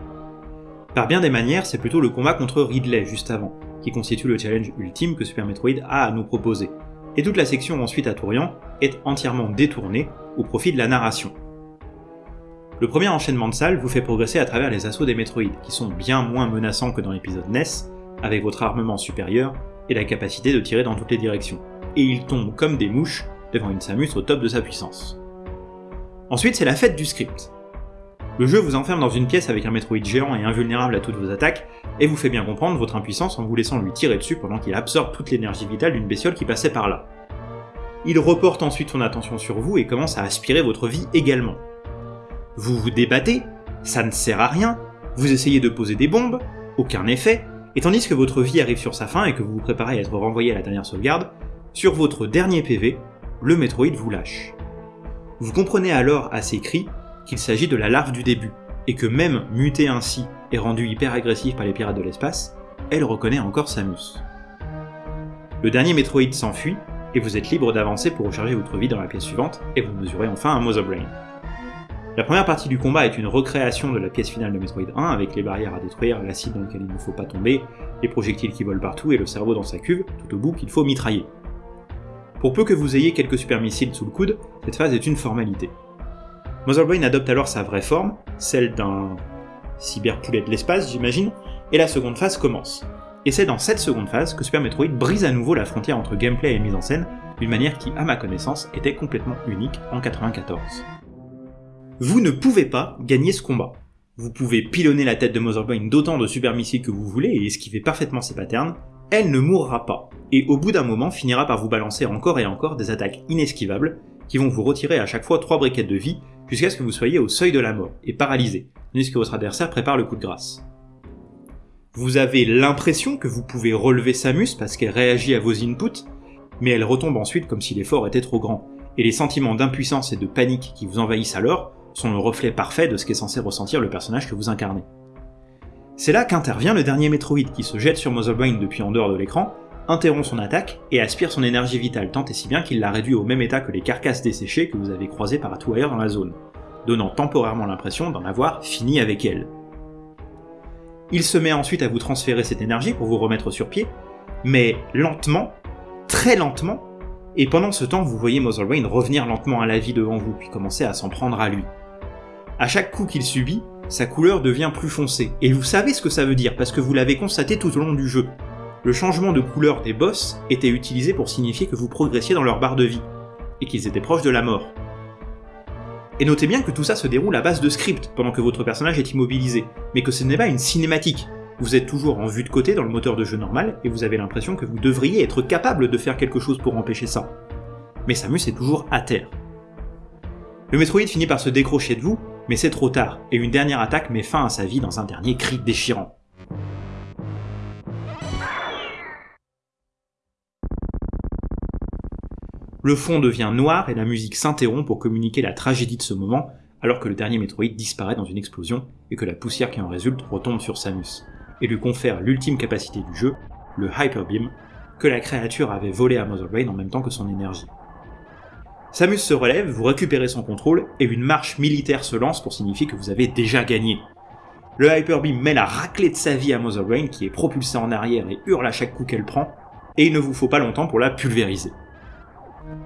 Par bien des manières, c'est plutôt le combat contre Ridley juste avant, qui constitue le challenge ultime que Super Metroid a à nous proposer, et toute la section ensuite à Tourian est entièrement détournée au profit de la narration. Le premier enchaînement de salles vous fait progresser à travers les assauts des Metroid, qui sont bien moins menaçants que dans l'épisode NES, avec votre armement supérieur et la capacité de tirer dans toutes les directions. Et ils tombent comme des mouches devant une Samus au top de sa puissance. Ensuite, c'est la fête du script. Le jeu vous enferme dans une pièce avec un Metroid géant et invulnérable à toutes vos attaques, et vous fait bien comprendre votre impuissance en vous laissant lui tirer dessus pendant qu'il absorbe toute l'énergie vitale d'une bestiole qui passait par là. Il reporte ensuite son attention sur vous et commence à aspirer votre vie également. Vous vous débattez, ça ne sert à rien, vous essayez de poser des bombes, aucun effet, et tandis que votre vie arrive sur sa fin et que vous vous préparez à être renvoyé à la dernière sauvegarde, sur votre dernier PV, le Metroid vous lâche. Vous comprenez alors à ses cris qu'il s'agit de la larve du début, et que même mutée ainsi et rendue hyper agressive par les pirates de l'espace, elle reconnaît encore Samus. Le dernier Metroid s'enfuit, et vous êtes libre d'avancer pour recharger votre vie dans la pièce suivante, et vous mesurez enfin un Mother Brain. La première partie du combat est une recréation de la pièce finale de Metroid 1 avec les barrières à détruire, l'acide dans lequel il ne faut pas tomber, les projectiles qui volent partout et le cerveau dans sa cuve, tout au bout qu'il faut mitrailler. Pour peu que vous ayez quelques super missiles sous le coude, cette phase est une formalité. Mother Brain adopte alors sa vraie forme, celle d'un cyberpoulet de l'espace j'imagine, et la seconde phase commence. Et c'est dans cette seconde phase que Super Metroid brise à nouveau la frontière entre gameplay et mise en scène, d'une manière qui, à ma connaissance, était complètement unique en 94. Vous ne pouvez pas gagner ce combat. Vous pouvez pilonner la tête de Motherbrain d'autant de super missiles que vous voulez et esquiver parfaitement ses patterns, elle ne mourra pas, et au bout d'un moment finira par vous balancer encore et encore des attaques inesquivables qui vont vous retirer à chaque fois 3 briquettes de vie jusqu'à ce que vous soyez au seuil de la mort et paralysé, tandis que votre adversaire prépare le coup de grâce. Vous avez l'impression que vous pouvez relever Samus parce qu'elle réagit à vos inputs, mais elle retombe ensuite comme si l'effort était trop grand, et les sentiments d'impuissance et de panique qui vous envahissent alors sont le reflet parfait de ce qu'est censé ressentir le personnage que vous incarnez. C'est là qu'intervient le dernier Metroid qui se jette sur Brain depuis en dehors de l'écran, interrompt son attaque et aspire son énergie vitale tant et si bien qu'il l'a réduit au même état que les carcasses desséchées que vous avez croisées par tout ailleurs dans la zone, donnant temporairement l'impression d'en avoir fini avec elle. Il se met ensuite à vous transférer cette énergie pour vous remettre sur pied, mais lentement, très lentement, et pendant ce temps vous voyez Brain revenir lentement à la vie devant vous puis commencer à s'en prendre à lui. À chaque coup qu'il subit, sa couleur devient plus foncée, et vous savez ce que ça veut dire parce que vous l'avez constaté tout au long du jeu. Le changement de couleur des boss était utilisé pour signifier que vous progressiez dans leur barre de vie, et qu'ils étaient proches de la mort. Et notez bien que tout ça se déroule à base de script pendant que votre personnage est immobilisé, mais que ce n'est pas une cinématique. Vous êtes toujours en vue de côté dans le moteur de jeu normal, et vous avez l'impression que vous devriez être capable de faire quelque chose pour empêcher ça. Mais Samus est toujours à terre. Le Metroid finit par se décrocher de vous, mais c'est trop tard, et une dernière attaque met fin à sa vie dans un dernier cri déchirant. Le fond devient noir et la musique s'interrompt pour communiquer la tragédie de ce moment, alors que le dernier Metroid disparaît dans une explosion et que la poussière qui en résulte retombe sur Samus, et lui confère l'ultime capacité du jeu, le Hyper Beam, que la créature avait volé à Mother Brain en même temps que son énergie. Samus se relève, vous récupérez son contrôle, et une marche militaire se lance pour signifier que vous avez déjà gagné. Le Hyper Beam met la raclée de sa vie à Mother Brain qui est propulsée en arrière et hurle à chaque coup qu'elle prend, et il ne vous faut pas longtemps pour la pulvériser.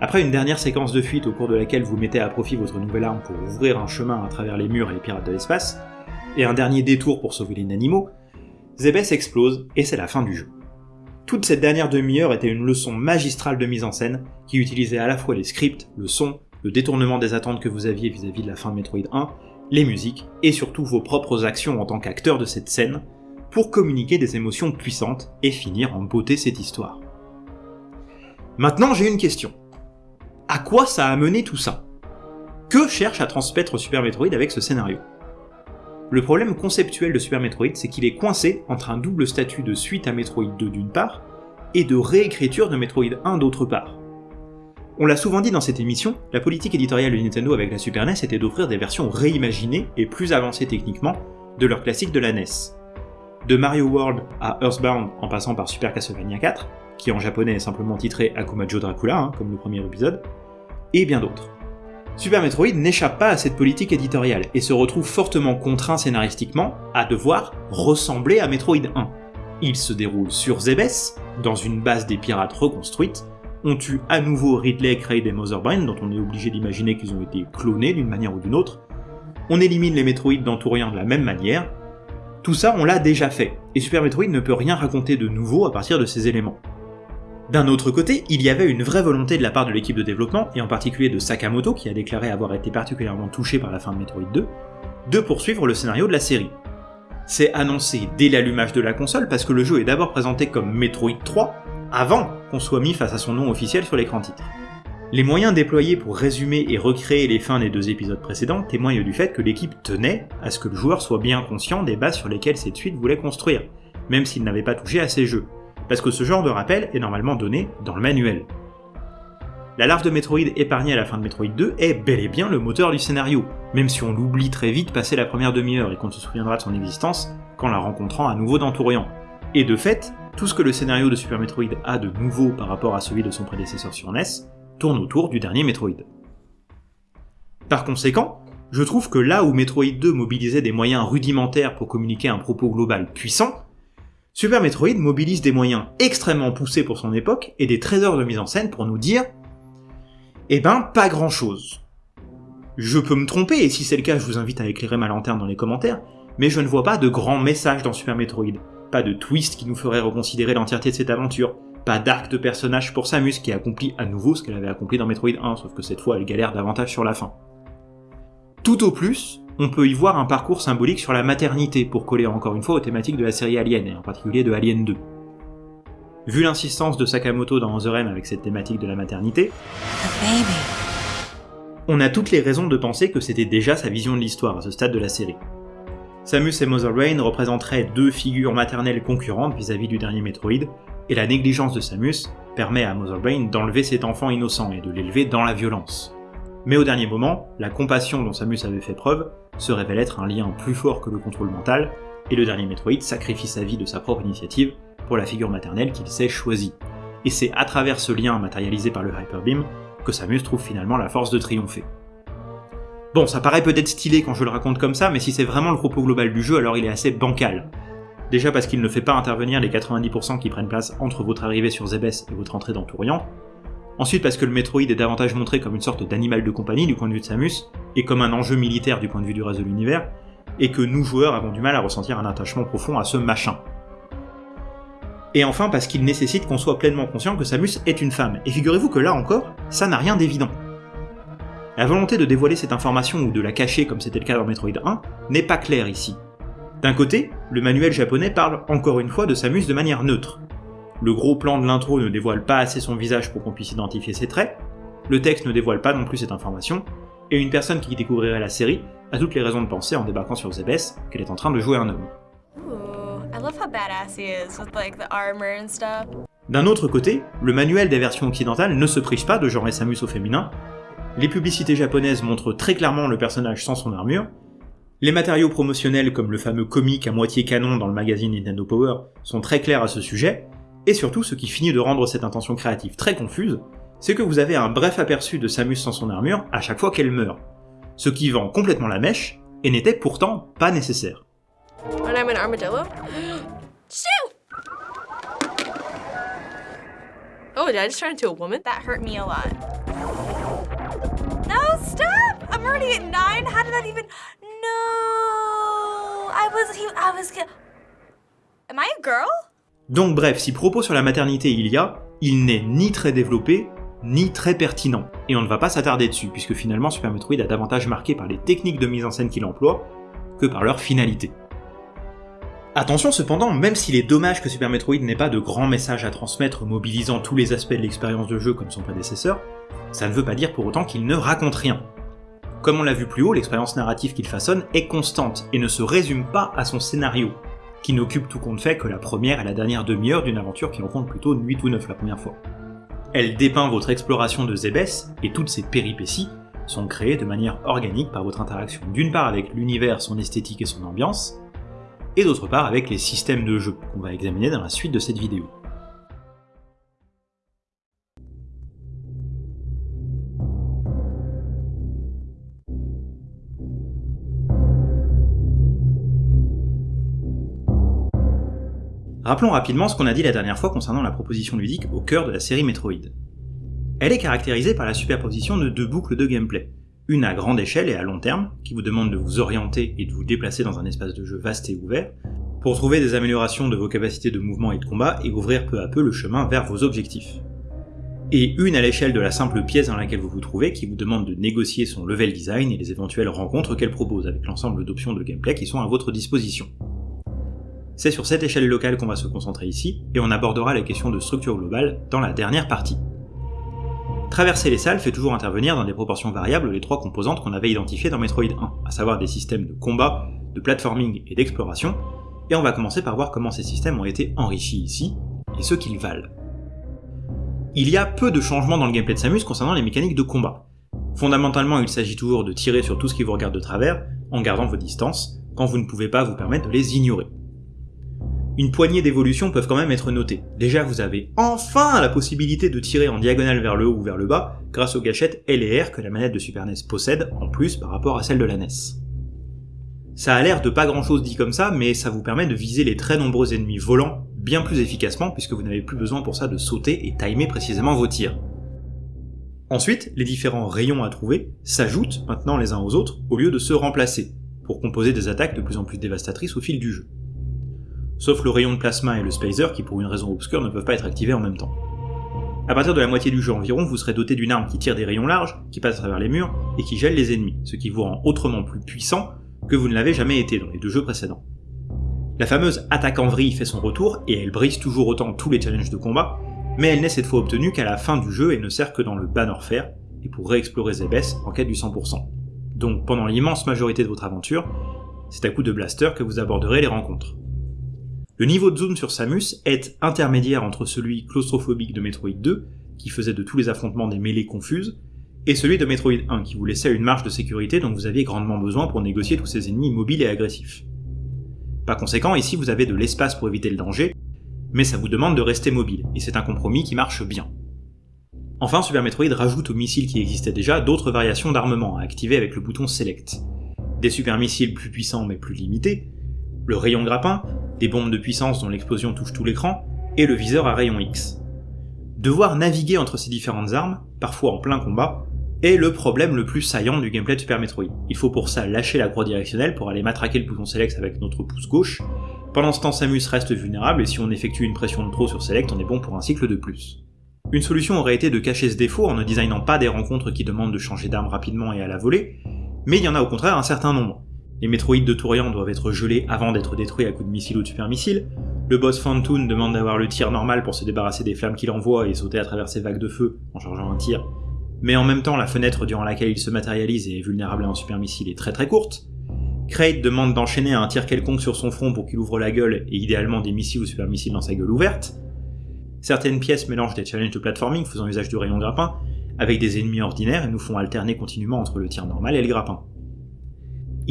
Après une dernière séquence de fuite au cours de laquelle vous mettez à profit votre nouvelle arme pour ouvrir un chemin à travers les murs et les pirates de l'espace, et un dernier détour pour sauver les animaux, Zebes explose et c'est la fin du jeu. Toute cette dernière demi-heure était une leçon magistrale de mise en scène qui utilisait à la fois les scripts, le son, le détournement des attentes que vous aviez vis-à-vis de la fin de Metroid 1, les musiques et surtout vos propres actions en tant qu'acteur de cette scène pour communiquer des émotions puissantes et finir en beauté cette histoire. Maintenant j'ai une question. À quoi ça a mené tout ça? Que cherche à transmettre Super Metroid avec ce scénario? Le problème conceptuel de Super Metroid, c'est qu'il est coincé entre un double statut de suite à Metroid 2 d'une part, et de réécriture de Metroid 1 d'autre part. On l'a souvent dit dans cette émission, la politique éditoriale de Nintendo avec la Super NES était d'offrir des versions réimaginées et plus avancées techniquement de leurs classiques de la NES. De Mario World à Earthbound en passant par Super Castlevania 4, qui en japonais est simplement titré Akumajo Dracula, hein, comme le premier épisode, et bien d'autres. Super Metroid n'échappe pas à cette politique éditoriale et se retrouve fortement contraint scénaristiquement à devoir ressembler à Metroid 1. Il se déroule sur Zebes, dans une base des pirates reconstruite, on tue à nouveau Ridley, et Motherbrain, dont on est obligé d'imaginer qu'ils ont été clonés d'une manière ou d'une autre, on élimine les Metroid dans de la même manière, tout ça on l'a déjà fait, et Super Metroid ne peut rien raconter de nouveau à partir de ces éléments. D'un autre côté, il y avait une vraie volonté de la part de l'équipe de développement, et en particulier de Sakamoto, qui a déclaré avoir été particulièrement touché par la fin de Metroid 2, de poursuivre le scénario de la série. C'est annoncé dès l'allumage de la console parce que le jeu est d'abord présenté comme Metroid 3, avant qu'on soit mis face à son nom officiel sur l'écran titre. Les moyens déployés pour résumer et recréer les fins des deux épisodes précédents témoignent du fait que l'équipe tenait à ce que le joueur soit bien conscient des bases sur lesquelles cette suite voulait construire, même s'il n'avait pas touché à ces jeux, parce que ce genre de rappel est normalement donné dans le manuel. La larve de Metroid épargnée à la fin de Metroid 2 est bel et bien le moteur du scénario, même si on l'oublie très vite passé la première demi-heure et qu'on se souviendra de son existence qu'en la rencontrant à nouveau dans Tourian. Et de fait, tout ce que le scénario de Super Metroid a de nouveau par rapport à celui de son prédécesseur sur NES tourne autour du dernier Metroid. Par conséquent, je trouve que là où Metroid 2 mobilisait des moyens rudimentaires pour communiquer un propos global puissant, Super Metroid mobilise des moyens extrêmement poussés pour son époque et des trésors de mise en scène pour nous dire Eh ben, pas grand chose. Je peux me tromper, et si c'est le cas, je vous invite à éclairer ma lanterne dans les commentaires, mais je ne vois pas de grands messages dans Super Metroid, pas de twist qui nous ferait reconsidérer l'entièreté de cette aventure, pas d'arc de personnage pour Samus qui accomplit à nouveau ce qu'elle avait accompli dans Metroid 1, sauf que cette fois elle galère davantage sur la fin. Tout au plus, on peut y voir un parcours symbolique sur la maternité pour coller encore une fois aux thématiques de la série Alien, et en particulier de Alien 2. Vu l'insistance de Sakamoto dans The Rem avec cette thématique de la maternité, on a toutes les raisons de penser que c'était déjà sa vision de l'histoire à ce stade de la série. Samus et Mother Brain représenteraient deux figures maternelles concurrentes vis-à-vis du dernier Metroid, et la négligence de Samus permet à Mother Brain d'enlever cet enfant innocent et de l'élever dans la violence. Mais au dernier moment, la compassion dont Samus avait fait preuve se révèle être un lien plus fort que le contrôle mental, et le dernier Metroid sacrifie sa vie de sa propre initiative pour la figure maternelle qu'il s'est choisie. Et c'est à travers ce lien matérialisé par le Hyper Beam que Samus trouve finalement la force de triompher. Bon, ça paraît peut-être stylé quand je le raconte comme ça, mais si c'est vraiment le propos global du jeu, alors il est assez bancal. Déjà parce qu'il ne fait pas intervenir les 90% qui prennent place entre votre arrivée sur Zebes et votre entrée dans Tourian. Ensuite parce que le Metroid est davantage montré comme une sorte d'animal de compagnie du point de vue de Samus, et comme un enjeu militaire du point de vue du reste de l'univers, et que nous joueurs avons du mal à ressentir un attachement profond à ce machin. Et enfin parce qu'il nécessite qu'on soit pleinement conscient que Samus est une femme, et figurez-vous que là encore, ça n'a rien d'évident. La volonté de dévoiler cette information ou de la cacher comme c'était le cas dans Metroid 1 n'est pas claire ici. D'un côté, le manuel japonais parle encore une fois de Samus de manière neutre. Le gros plan de l'intro ne dévoile pas assez son visage pour qu'on puisse identifier ses traits, le texte ne dévoile pas non plus cette information, et une personne qui découvrirait la série a toutes les raisons de penser en débarquant sur Zebes qu'elle est en train de jouer un homme. D'un autre côté, le manuel des versions occidentales ne se prive pas de genrer Samus au féminin, les publicités japonaises montrent très clairement le personnage sans son armure, les matériaux promotionnels comme le fameux comic à moitié canon dans le magazine Nintendo Power sont très clairs à ce sujet, et surtout ce qui finit de rendre cette intention créative très confuse, c'est que vous avez un bref aperçu de Samus sans son armure à chaque fois qu'elle meurt, ce qui vend complètement la mèche, et n'était pourtant pas nécessaire. Oh, did I just turn into a woman? That hurt me a lot. No, stop! I'm already at nine. How did that even? No, I was. I was. Am I a girl? Donc bref, si propos sur la maternité il y a, il n'est ni très développé, ni très pertinent. Et on ne va pas s'attarder dessus, puisque finalement Super Metroid a davantage marqué par les techniques de mise en scène qu'il emploie que par leur finalité. Attention cependant, même s'il est dommage que Super Metroid n'ait pas de grands messages à transmettre mobilisant tous les aspects de l'expérience de jeu comme son prédécesseur, ça ne veut pas dire pour autant qu'il ne raconte rien. Comme on l'a vu plus haut, l'expérience narrative qu'il façonne est constante et ne se résume pas à son scénario, qui n'occupe tout compte fait que la première et la dernière demi-heure d'une aventure qui en compte plutôt 8 ou 9 la première fois. Elle dépeint votre exploration de Zebes, et toutes ses péripéties sont créées de manière organique par votre interaction d'une part avec l'univers, son esthétique et son ambiance, et d'autre part avec les systèmes de jeu, qu'on va examiner dans la suite de cette vidéo. Rappelons rapidement ce qu'on a dit la dernière fois concernant la proposition ludique au cœur de la série Metroid. Elle est caractérisée par la superposition de deux boucles de gameplay, une à grande échelle et à long terme, qui vous demande de vous orienter et de vous déplacer dans un espace de jeu vaste et ouvert, pour trouver des améliorations de vos capacités de mouvement et de combat et ouvrir peu à peu le chemin vers vos objectifs. Et une à l'échelle de la simple pièce dans laquelle vous vous trouvez, qui vous demande de négocier son level design et les éventuelles rencontres qu'elle propose, avec l'ensemble d'options de gameplay qui sont à votre disposition. C'est sur cette échelle locale qu'on va se concentrer ici, et on abordera la question de structure globale dans la dernière partie. Traverser les salles fait toujours intervenir dans des proportions variables les trois composantes qu'on avait identifiées dans Metroid 1, à savoir des systèmes de combat, de platforming et d'exploration, et on va commencer par voir comment ces systèmes ont été enrichis ici, et ce qu'ils valent. Il y a peu de changements dans le gameplay de Samus concernant les mécaniques de combat. Fondamentalement, il s'agit toujours de tirer sur tout ce qui vous regarde de travers, en gardant vos distances, quand vous ne pouvez pas vous permettre de les ignorer une poignée d'évolutions peuvent quand même être notées. Déjà, vous avez enfin la possibilité de tirer en diagonale vers le haut ou vers le bas, grâce aux gâchettes L et R que la manette de Super NES possède, en plus par rapport à celle de la NES. Ça a l'air de pas grand chose dit comme ça, mais ça vous permet de viser les très nombreux ennemis volants bien plus efficacement, puisque vous n'avez plus besoin pour ça de sauter et timer précisément vos tirs. Ensuite, les différents rayons à trouver s'ajoutent maintenant les uns aux autres, au lieu de se remplacer, pour composer des attaques de plus en plus dévastatrices au fil du jeu sauf le rayon de plasma et le spacer qui pour une raison obscure ne peuvent pas être activés en même temps. À partir de la moitié du jeu environ, vous serez doté d'une arme qui tire des rayons larges, qui passe à travers les murs, et qui gèle les ennemis, ce qui vous rend autrement plus puissant que vous ne l'avez jamais été dans les deux jeux précédents. La fameuse attaque en vrille fait son retour, et elle brise toujours autant tous les challenges de combat, mais elle n'est cette fois obtenue qu'à la fin du jeu et ne sert que dans le Banorfaire, et pour réexplorer Zebes en quête du 100%. Donc pendant l'immense majorité de votre aventure, c'est à coup de blaster que vous aborderez les rencontres. Le niveau de zoom sur Samus est intermédiaire entre celui claustrophobique de Metroid 2, qui faisait de tous les affrontements des mêlées confuses, et celui de Metroid 1, qui vous laissait une marge de sécurité dont vous aviez grandement besoin pour négocier tous ces ennemis mobiles et agressifs. Par conséquent, ici vous avez de l'espace pour éviter le danger, mais ça vous demande de rester mobile, et c'est un compromis qui marche bien. Enfin, Super Metroid rajoute aux missiles qui existaient déjà d'autres variations d'armement à activer avec le bouton Select. Des super missiles plus puissants mais plus limités, le rayon grappin, des bombes de puissance dont l'explosion touche tout l'écran, et le viseur à rayon X. Devoir naviguer entre ces différentes armes, parfois en plein combat, est le problème le plus saillant du gameplay de Super Metroid. Il faut pour ça lâcher la croix directionnelle pour aller matraquer le bouton Select avec notre pouce gauche. Pendant ce temps, Samus reste vulnérable et si on effectue une pression de trop sur Select, on est bon pour un cycle de plus. Une solution aurait été de cacher ce défaut en ne designant pas des rencontres qui demandent de changer d'arme rapidement et à la volée, mais il y en a au contraire un certain nombre. Les métroïdes de Tourian doivent être gelés avant d'être détruits à coups de missiles ou de super missiles, le boss Fantoon demande d'avoir le tir normal pour se débarrasser des flammes qu'il envoie et sauter à travers ses vagues de feu en chargeant un tir, mais en même temps la fenêtre durant laquelle il se matérialise et est vulnérable à un super missile est très très courte. Kraid demande d'enchaîner un tir quelconque sur son front pour qu'il ouvre la gueule et idéalement des missiles ou super missiles dans sa gueule ouverte, Certaines pièces mélangent des challenges de platforming faisant usage du rayon grappin avec des ennemis ordinaires et nous font alterner continuellement entre le tir normal et le grappin.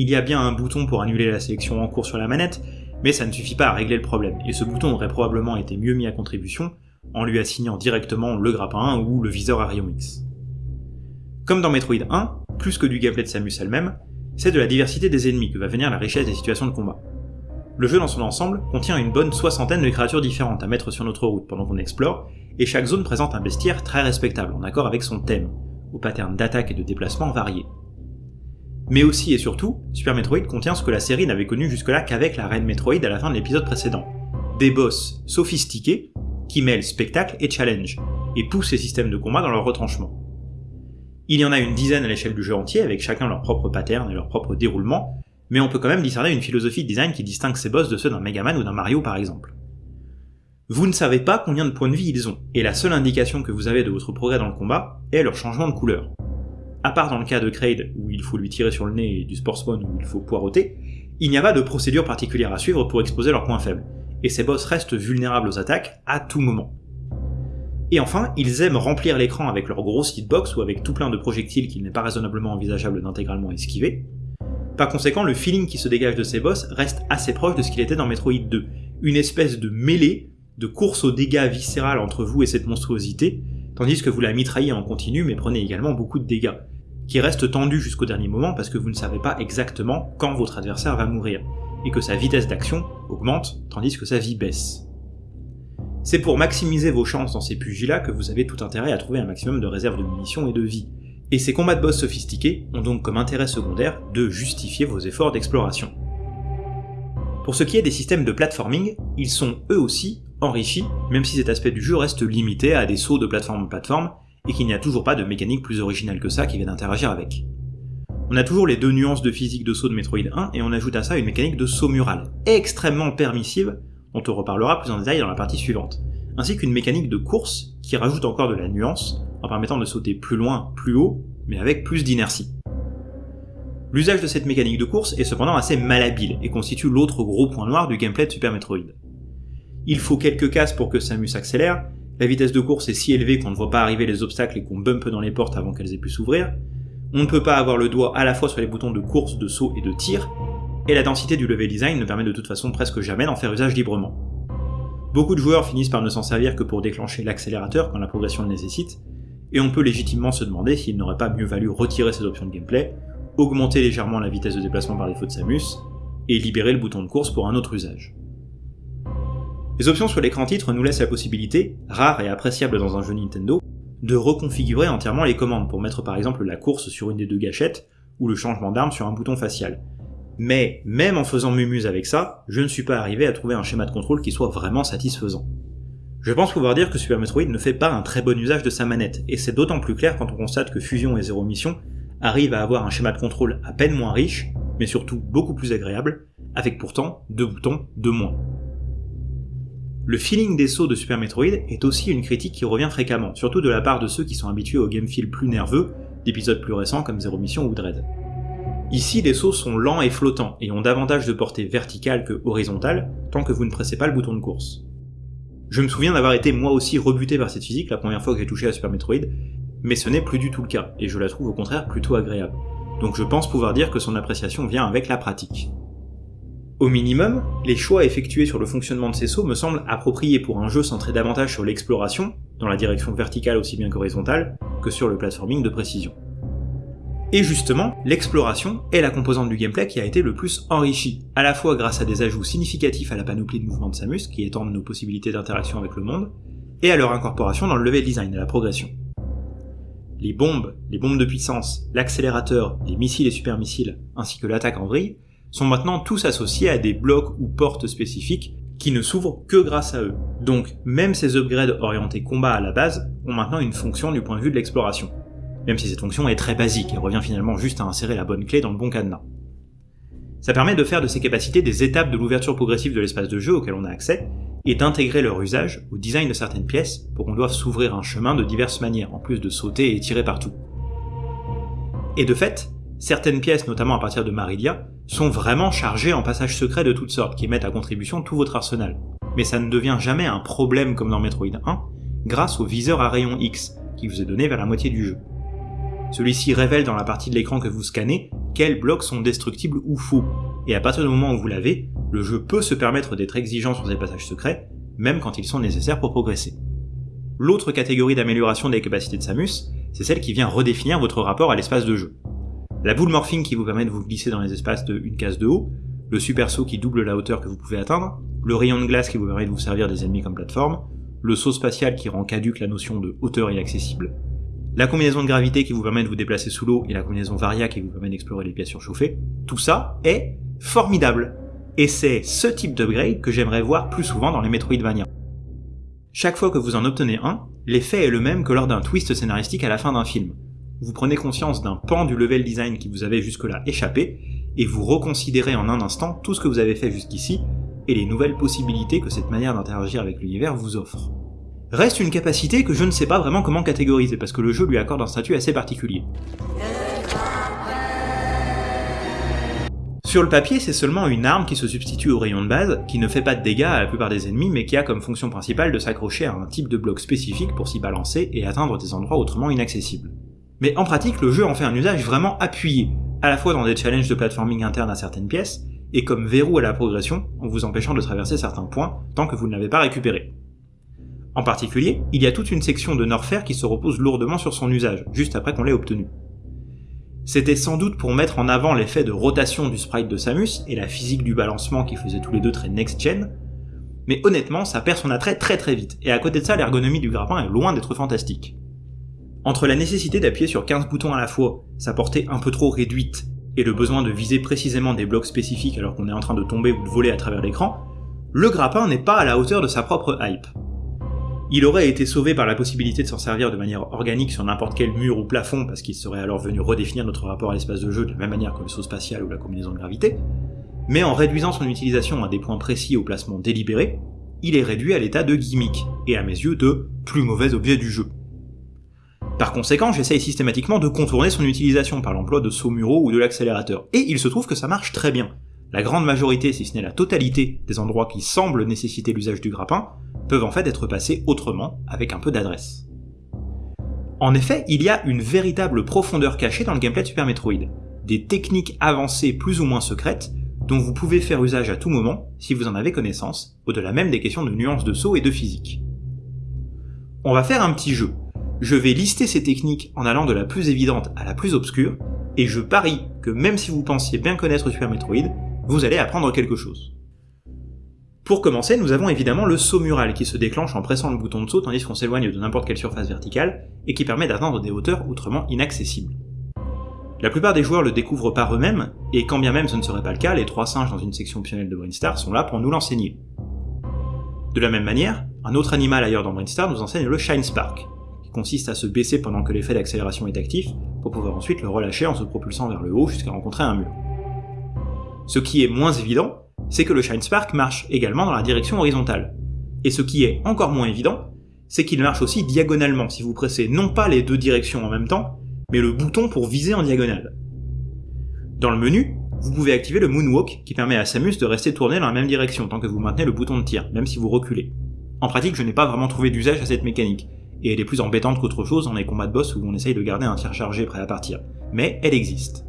Il y a bien un bouton pour annuler la sélection en cours sur la manette, mais ça ne suffit pas à régler le problème, et ce bouton aurait probablement été mieux mis à contribution en lui assignant directement le grappin ou le viseur à rayon X. Comme dans Metroid 1, plus que du gameplay de Samus elle-même, c'est de la diversité des ennemis que va venir la richesse des situations de combat. Le jeu dans son ensemble contient une bonne soixantaine de créatures différentes à mettre sur notre route pendant qu'on explore, et chaque zone présente un bestiaire très respectable en accord avec son thème, aux patterns d'attaque et de déplacement variés. Mais aussi et surtout, Super Metroid contient ce que la série n'avait connu jusque-là qu'avec la Reine Metroid à la fin de l'épisode précédent. Des boss sophistiqués qui mêlent spectacle et challenge, et poussent les systèmes de combat dans leur retranchement. Il y en a une dizaine à l'échelle du jeu entier, avec chacun leur propre pattern et leur propre déroulement, mais on peut quand même discerner une philosophie de design qui distingue ces boss de ceux d'un Mega Man ou d'un Mario par exemple. Vous ne savez pas combien de points de vie ils ont, et la seule indication que vous avez de votre progrès dans le combat est leur changement de couleur. À part dans le cas de Kraid, où il faut lui tirer sur le nez, et du Sportsman, où il faut poireauter, il n'y a pas de procédure particulière à suivre pour exposer leurs points faibles, et ces boss restent vulnérables aux attaques à tout moment. Et enfin, ils aiment remplir l'écran avec leur grosse hitbox ou avec tout plein de projectiles qu'il n'est pas raisonnablement envisageable d'intégralement esquiver, par conséquent, le feeling qui se dégage de ces boss reste assez proche de ce qu'il était dans Metroid 2, une espèce de mêlée, de course aux dégâts viscéral entre vous et cette monstruosité, tandis que vous la mitraillez en continu mais prenez également beaucoup de dégâts, qui reste tendu jusqu'au dernier moment parce que vous ne savez pas exactement quand votre adversaire va mourir, et que sa vitesse d'action augmente tandis que sa vie baisse. C'est pour maximiser vos chances dans ces pugilats que vous avez tout intérêt à trouver un maximum de réserves de munitions et de vie, et ces combats de boss sophistiqués ont donc comme intérêt secondaire de justifier vos efforts d'exploration. Pour ce qui est des systèmes de platforming, ils sont eux aussi enrichis, même si cet aspect du jeu reste limité à des sauts de plateforme en plateforme, et qu'il n'y a toujours pas de mécanique plus originale que ça qui vient d'interagir avec. On a toujours les deux nuances de physique de saut de Metroid 1, et on ajoute à ça une mécanique de saut mural, extrêmement permissive, dont on reparlera plus en détail dans la partie suivante, ainsi qu'une mécanique de course qui rajoute encore de la nuance, en permettant de sauter plus loin, plus haut, mais avec plus d'inertie. L'usage de cette mécanique de course est cependant assez malhabile et constitue l'autre gros point noir du gameplay de Super Metroid. Il faut quelques cases pour que Samus accélère, la vitesse de course est si élevée qu'on ne voit pas arriver les obstacles et qu'on bumpe dans les portes avant qu'elles aient pu s'ouvrir, on ne peut pas avoir le doigt à la fois sur les boutons de course, de saut et de tir, et la densité du level design ne permet de toute façon presque jamais d'en faire usage librement. Beaucoup de joueurs finissent par ne s'en servir que pour déclencher l'accélérateur quand la progression le nécessite, et on peut légitimement se demander s'il n'aurait pas mieux valu retirer ces options de gameplay, augmenter légèrement la vitesse de déplacement par défaut de Samus, et libérer le bouton de course pour un autre usage. Les options sur l'écran titre nous laissent la possibilité, rare et appréciable dans un jeu Nintendo, de reconfigurer entièrement les commandes pour mettre par exemple la course sur une des deux gâchettes, ou le changement d'arme sur un bouton facial. Mais même en faisant mumuse avec ça, je ne suis pas arrivé à trouver un schéma de contrôle qui soit vraiment satisfaisant. Je pense pouvoir dire que Super Metroid ne fait pas un très bon usage de sa manette, et c'est d'autant plus clair quand on constate que Fusion et Zero Mission arrivent à avoir un schéma de contrôle à peine moins riche, mais surtout beaucoup plus agréable, avec pourtant deux boutons de moins. Le feeling des sauts de Super Metroid est aussi une critique qui revient fréquemment, surtout de la part de ceux qui sont habitués au game feel plus nerveux, d'épisodes plus récents comme Zero Mission ou Dread. Ici, les sauts sont lents et flottants, et ont davantage de portée verticale que horizontale, tant que vous ne pressez pas le bouton de course. Je me souviens d'avoir été moi aussi rebuté par cette physique la première fois que j'ai touché à Super Metroid, mais ce n'est plus du tout le cas, et je la trouve au contraire plutôt agréable. Donc je pense pouvoir dire que son appréciation vient avec la pratique. Au minimum, les choix effectués sur le fonctionnement de ces sauts me semblent appropriés pour un jeu centré davantage sur l'exploration, dans la direction verticale aussi bien qu'horizontale, que sur le platforming de précision. Et justement, l'exploration est la composante du gameplay qui a été le plus enrichie, à la fois grâce à des ajouts significatifs à la panoplie de mouvements de Samus qui étendent nos possibilités d'interaction avec le monde, et à leur incorporation dans le level design et la progression. Les bombes, les bombes de puissance, l'accélérateur, les missiles et super missiles, ainsi que l'attaque en vrille, sont maintenant tous associés à des blocs ou portes spécifiques qui ne s'ouvrent que grâce à eux. Donc même ces upgrades orientés combat à la base ont maintenant une fonction du point de vue de l'exploration. Même si cette fonction est très basique et revient finalement juste à insérer la bonne clé dans le bon cadenas. Ça permet de faire de ces capacités des étapes de l'ouverture progressive de l'espace de jeu auquel on a accès, et d'intégrer leur usage au design de certaines pièces pour qu'on doive s'ouvrir un chemin de diverses manières, en plus de sauter et tirer partout. Et de fait, certaines pièces, notamment à partir de Maridia, sont vraiment chargées en passages secrets de toutes sortes, qui mettent à contribution tout votre arsenal. Mais ça ne devient jamais un problème comme dans Metroid 1, grâce au viseur à rayon X, qui vous est donné vers la moitié du jeu. Celui-ci révèle dans la partie de l'écran que vous scannez quels blocs sont destructibles ou faux, et à partir du moment où vous l'avez, le jeu peut se permettre d'être exigeant sur ces passages secrets, même quand ils sont nécessaires pour progresser. L'autre catégorie d'amélioration des capacités de Samus, c'est celle qui vient redéfinir votre rapport à l'espace de jeu. La boule morphing qui vous permet de vous glisser dans les espaces de une case de haut, le super saut qui double la hauteur que vous pouvez atteindre, le rayon de glace qui vous permet de vous servir des ennemis comme plateforme, le saut spatial qui rend caduque la notion de hauteur inaccessible, la combinaison de gravité qui vous permet de vous déplacer sous l'eau et la combinaison varia qui vous permet d'explorer les pièces surchauffées, tout ça est formidable. Et c'est ce type d'upgrade que j'aimerais voir plus souvent dans les Metroidvania. Chaque fois que vous en obtenez un, l'effet est le même que lors d'un twist scénaristique à la fin d'un film vous prenez conscience d'un pan du level design qui vous avait jusque-là échappé, et vous reconsidérez en un instant tout ce que vous avez fait jusqu'ici, et les nouvelles possibilités que cette manière d'interagir avec l'univers vous offre. Reste une capacité que je ne sais pas vraiment comment catégoriser, parce que le jeu lui accorde un statut assez particulier. Sur le papier, c'est seulement une arme qui se substitue au rayon de base, qui ne fait pas de dégâts à la plupart des ennemis, mais qui a comme fonction principale de s'accrocher à un type de bloc spécifique pour s'y balancer et atteindre des endroits autrement inaccessibles. Mais en pratique, le jeu en fait un usage vraiment appuyé, à la fois dans des challenges de platforming interne à certaines pièces, et comme verrou à la progression, en vous empêchant de traverser certains points tant que vous ne l'avez pas récupéré. En particulier, il y a toute une section de Norfair qui se repose lourdement sur son usage, juste après qu'on l'ait obtenu. C'était sans doute pour mettre en avant l'effet de rotation du sprite de Samus et la physique du balancement qui faisaient tous les deux très next-gen, mais honnêtement, ça perd son attrait très très vite, et à côté de ça, l'ergonomie du grappin est loin d'être fantastique. Entre la nécessité d'appuyer sur 15 boutons à la fois, sa portée un peu trop réduite, et le besoin de viser précisément des blocs spécifiques alors qu'on est en train de tomber ou de voler à travers l'écran, le grappin n'est pas à la hauteur de sa propre hype. Il aurait été sauvé par la possibilité de s'en servir de manière organique sur n'importe quel mur ou plafond parce qu'il serait alors venu redéfinir notre rapport à l'espace de jeu de la même manière que le saut spatial ou la combinaison de gravité, mais en réduisant son utilisation à des points précis au placement délibéré, il est réduit à l'état de gimmick, et à mes yeux de plus mauvais objet du jeu. Par conséquent, j'essaye systématiquement de contourner son utilisation par l'emploi de sauts muraux ou de l'accélérateur, et il se trouve que ça marche très bien. La grande majorité, si ce n'est la totalité, des endroits qui semblent nécessiter l'usage du grappin, peuvent en fait être passés autrement, avec un peu d'adresse. En effet, il y a une véritable profondeur cachée dans le gameplay de Super Metroid, des techniques avancées plus ou moins secrètes, dont vous pouvez faire usage à tout moment, si vous en avez connaissance, au-delà même des questions de nuances de saut et de physique. On va faire un petit jeu, je vais lister ces techniques en allant de la plus évidente à la plus obscure, et je parie que même si vous pensiez bien connaître Super Metroid, vous allez apprendre quelque chose. Pour commencer, nous avons évidemment le saut mural qui se déclenche en pressant le bouton de saut tandis qu'on s'éloigne de n'importe quelle surface verticale, et qui permet d'atteindre des hauteurs autrement inaccessibles. La plupart des joueurs le découvrent par eux-mêmes, et quand bien même ce ne serait pas le cas, les trois singes dans une section optionnelle de Brainstar sont là pour nous l'enseigner. De la même manière, un autre animal ailleurs dans Brainstar nous enseigne le Shine Spark, consiste à se baisser pendant que l'effet d'accélération est actif, pour pouvoir ensuite le relâcher en se propulsant vers le haut jusqu'à rencontrer un mur. Ce qui est moins évident, c'est que le Shine Spark marche également dans la direction horizontale. Et ce qui est encore moins évident, c'est qu'il marche aussi diagonalement si vous pressez non pas les deux directions en même temps, mais le bouton pour viser en diagonale. Dans le menu, vous pouvez activer le Moonwalk qui permet à Samus de rester tourné dans la même direction tant que vous maintenez le bouton de tir, même si vous reculez. En pratique, je n'ai pas vraiment trouvé d'usage à cette mécanique, et elle est plus embêtante qu'autre chose dans les combats de boss où on essaye de garder un tir chargé prêt à partir, mais elle existe.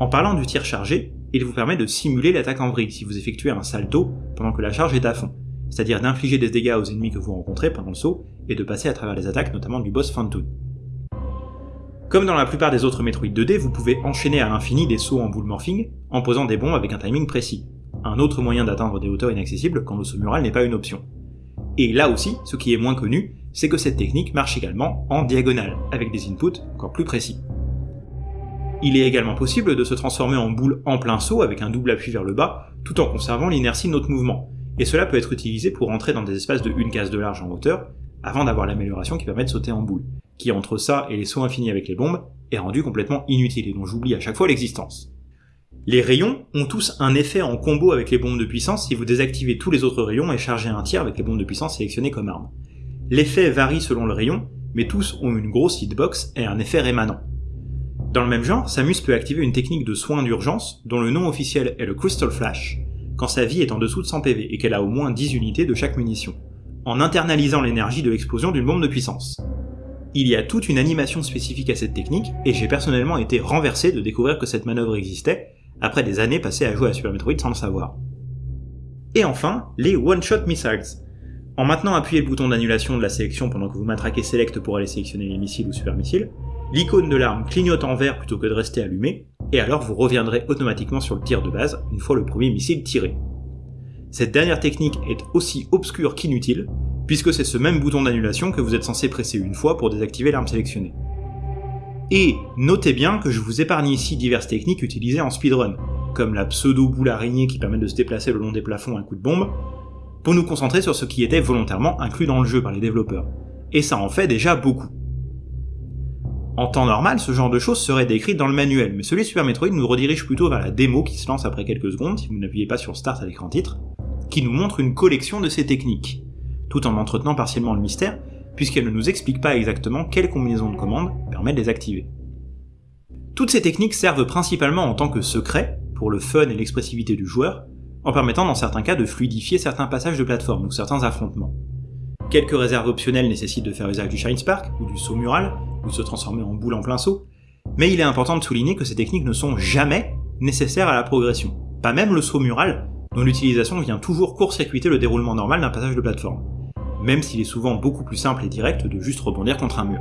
En parlant du tir chargé, il vous permet de simuler l'attaque en vrille si vous effectuez un salto pendant que la charge est à fond, c'est-à-dire d'infliger des dégâts aux ennemis que vous rencontrez pendant le saut et de passer à travers les attaques notamment du boss Phantoon. Comme dans la plupart des autres Metroid 2D, vous pouvez enchaîner à l'infini des sauts en boule morphing en posant des bombes avec un timing précis, un autre moyen d'atteindre des hauteurs inaccessibles quand le saut mural n'est pas une option. Et là aussi, ce qui est moins connu, c'est que cette technique marche également en diagonale, avec des inputs encore plus précis. Il est également possible de se transformer en boule en plein saut avec un double appui vers le bas, tout en conservant l'inertie de notre mouvement, et cela peut être utilisé pour entrer dans des espaces de une case de large en hauteur, avant d'avoir l'amélioration qui permet de sauter en boule, qui entre ça et les sauts infinis avec les bombes, est rendu complètement inutile et dont j'oublie à chaque fois l'existence. Les rayons ont tous un effet en combo avec les bombes de puissance si vous désactivez tous les autres rayons et chargez un tir avec les bombes de puissance sélectionnées comme arme. L'effet varie selon le rayon, mais tous ont une grosse hitbox et un effet rémanent. Dans le même genre, Samus peut activer une technique de soin d'urgence dont le nom officiel est le Crystal Flash, quand sa vie est en dessous de 100 PV et qu'elle a au moins 10 unités de chaque munition, en internalisant l'énergie de l'explosion d'une bombe de puissance. Il y a toute une animation spécifique à cette technique, et j'ai personnellement été renversé de découvrir que cette manœuvre existait, après des années passées à jouer à Super Metroid sans le savoir. Et enfin, les One-Shot Missiles. En maintenant appuyer le bouton d'annulation de la sélection pendant que vous matraquez Select pour aller sélectionner les missiles ou super missiles, l'icône de l'arme clignote en vert plutôt que de rester allumée, et alors vous reviendrez automatiquement sur le tir de base une fois le premier missile tiré. Cette dernière technique est aussi obscure qu'inutile, puisque c'est ce même bouton d'annulation que vous êtes censé presser une fois pour désactiver l'arme sélectionnée. Et notez bien que je vous épargne ici diverses techniques utilisées en speedrun, comme la pseudo-boule araignée qui permet de se déplacer le long des plafonds à coup de bombe, pour nous concentrer sur ce qui était volontairement inclus dans le jeu par les développeurs. Et ça en fait déjà beaucoup. En temps normal, ce genre de choses serait décrit dans le manuel, mais celui de Super Metroid nous redirige plutôt vers la démo qui se lance après quelques secondes, si vous n'appuyez pas sur Start à l'écran titre, qui nous montre une collection de ces techniques, tout en entretenant partiellement le mystère, puisqu'elle ne nous explique pas exactement quelle combinaison de commandes permet de les activer. Toutes ces techniques servent principalement en tant que secret, pour le fun et l'expressivité du joueur, en permettant dans certains cas de fluidifier certains passages de plateforme ou certains affrontements. Quelques réserves optionnelles nécessitent de faire usage du Shine Spark ou du saut mural, ou se transformer en boule en plein saut, mais il est important de souligner que ces techniques ne sont jamais nécessaires à la progression, pas même le saut mural, dont l'utilisation vient toujours court-circuiter le déroulement normal d'un passage de plateforme, même s'il est souvent beaucoup plus simple et direct de juste rebondir contre un mur.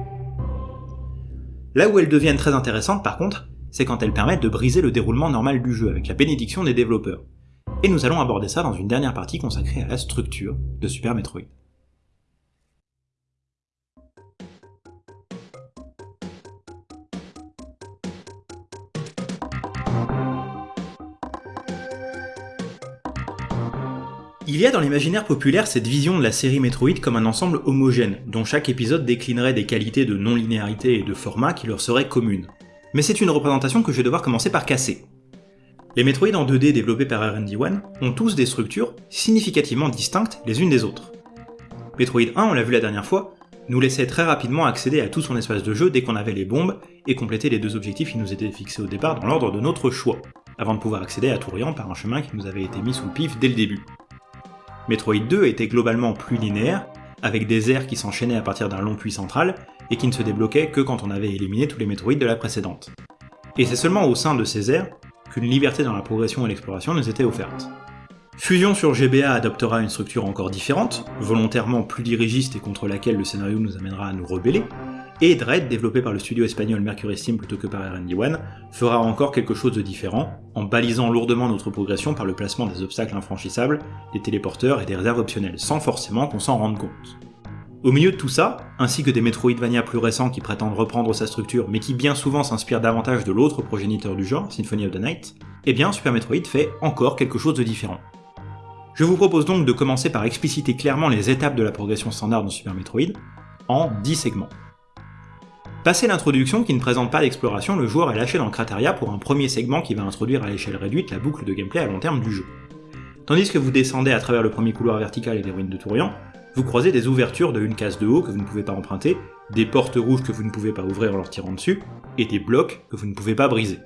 Là où elles deviennent très intéressantes par contre, c'est quand elles permettent de briser le déroulement normal du jeu avec la bénédiction des développeurs. Et nous allons aborder ça dans une dernière partie consacrée à la structure de Super Metroid. Il y a dans l'imaginaire populaire cette vision de la série Metroid comme un ensemble homogène, dont chaque épisode déclinerait des qualités de non-linéarité et de format qui leur seraient communes. Mais c'est une représentation que je vais devoir commencer par casser. Les Metroid en 2D développés par R&D1 ont tous des structures significativement distinctes les unes des autres. Metroid 1, on l'a vu la dernière fois, nous laissait très rapidement accéder à tout son espace de jeu dès qu'on avait les bombes et compléter les deux objectifs qui nous étaient fixés au départ dans l'ordre de notre choix, avant de pouvoir accéder à Tourian par un chemin qui nous avait été mis sous le pif dès le début. Metroid 2 était globalement plus linéaire, avec des airs qui s'enchaînaient à partir d'un long puits central, et qui ne se débloquaient que quand on avait éliminé tous les Metroid de la précédente. Et c'est seulement au sein de ces airs qu'une liberté dans la progression et l'exploration nous était offerte. Fusion sur GBA adoptera une structure encore différente, volontairement plus dirigiste et contre laquelle le scénario nous amènera à nous rebeller, et Dread, développé par le studio espagnol Mercury Steam plutôt que par R&D1, fera encore quelque chose de différent, en balisant lourdement notre progression par le placement des obstacles infranchissables, des téléporteurs et des réserves optionnelles, sans forcément qu'on s'en rende compte. Au milieu de tout ça, ainsi que des Metroidvania plus récents qui prétendent reprendre sa structure mais qui bien souvent s'inspirent davantage de l'autre progéniteur du genre, Symphony of the Night, eh bien Super Metroid fait encore quelque chose de différent. Je vous propose donc de commencer par expliciter clairement les étapes de la progression standard de Super Metroid, en 10 segments. Passé l'introduction qui ne présente pas d'exploration, le joueur est lâché dans Crateria pour un premier segment qui va introduire à l'échelle réduite la boucle de gameplay à long terme du jeu. Tandis que vous descendez à travers le premier couloir vertical et les ruines de Tourian, vous croisez des ouvertures de une case de haut que vous ne pouvez pas emprunter, des portes rouges que vous ne pouvez pas ouvrir en leur tirant dessus, et des blocs que vous ne pouvez pas briser.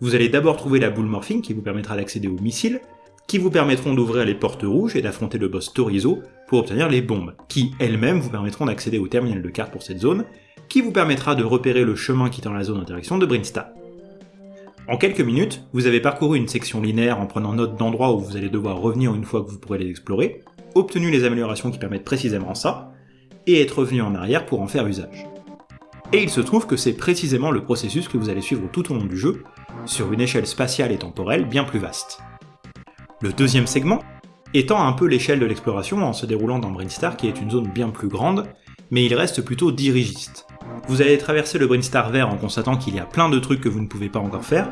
Vous allez d'abord trouver la boule morphine qui vous permettra d'accéder aux missiles, qui vous permettront d'ouvrir les portes rouges et d'affronter le boss Torizo pour obtenir les bombes, qui elles-mêmes vous permettront d'accéder au terminal de carte pour cette zone, qui vous permettra de repérer le chemin quittant la zone d'interaction de Brinsta. En quelques minutes, vous avez parcouru une section linéaire en prenant note d'endroits où vous allez devoir revenir une fois que vous pourrez les explorer, obtenu les améliorations qui permettent précisément ça, et être revenu en arrière pour en faire usage. Et il se trouve que c'est précisément le processus que vous allez suivre tout au long du jeu, sur une échelle spatiale et temporelle bien plus vaste. Le deuxième segment étant un peu l'échelle de l'exploration en se déroulant dans Brinstar qui est une zone bien plus grande, mais il reste plutôt dirigiste. Vous allez traverser le Brinstar vert en constatant qu'il y a plein de trucs que vous ne pouvez pas encore faire,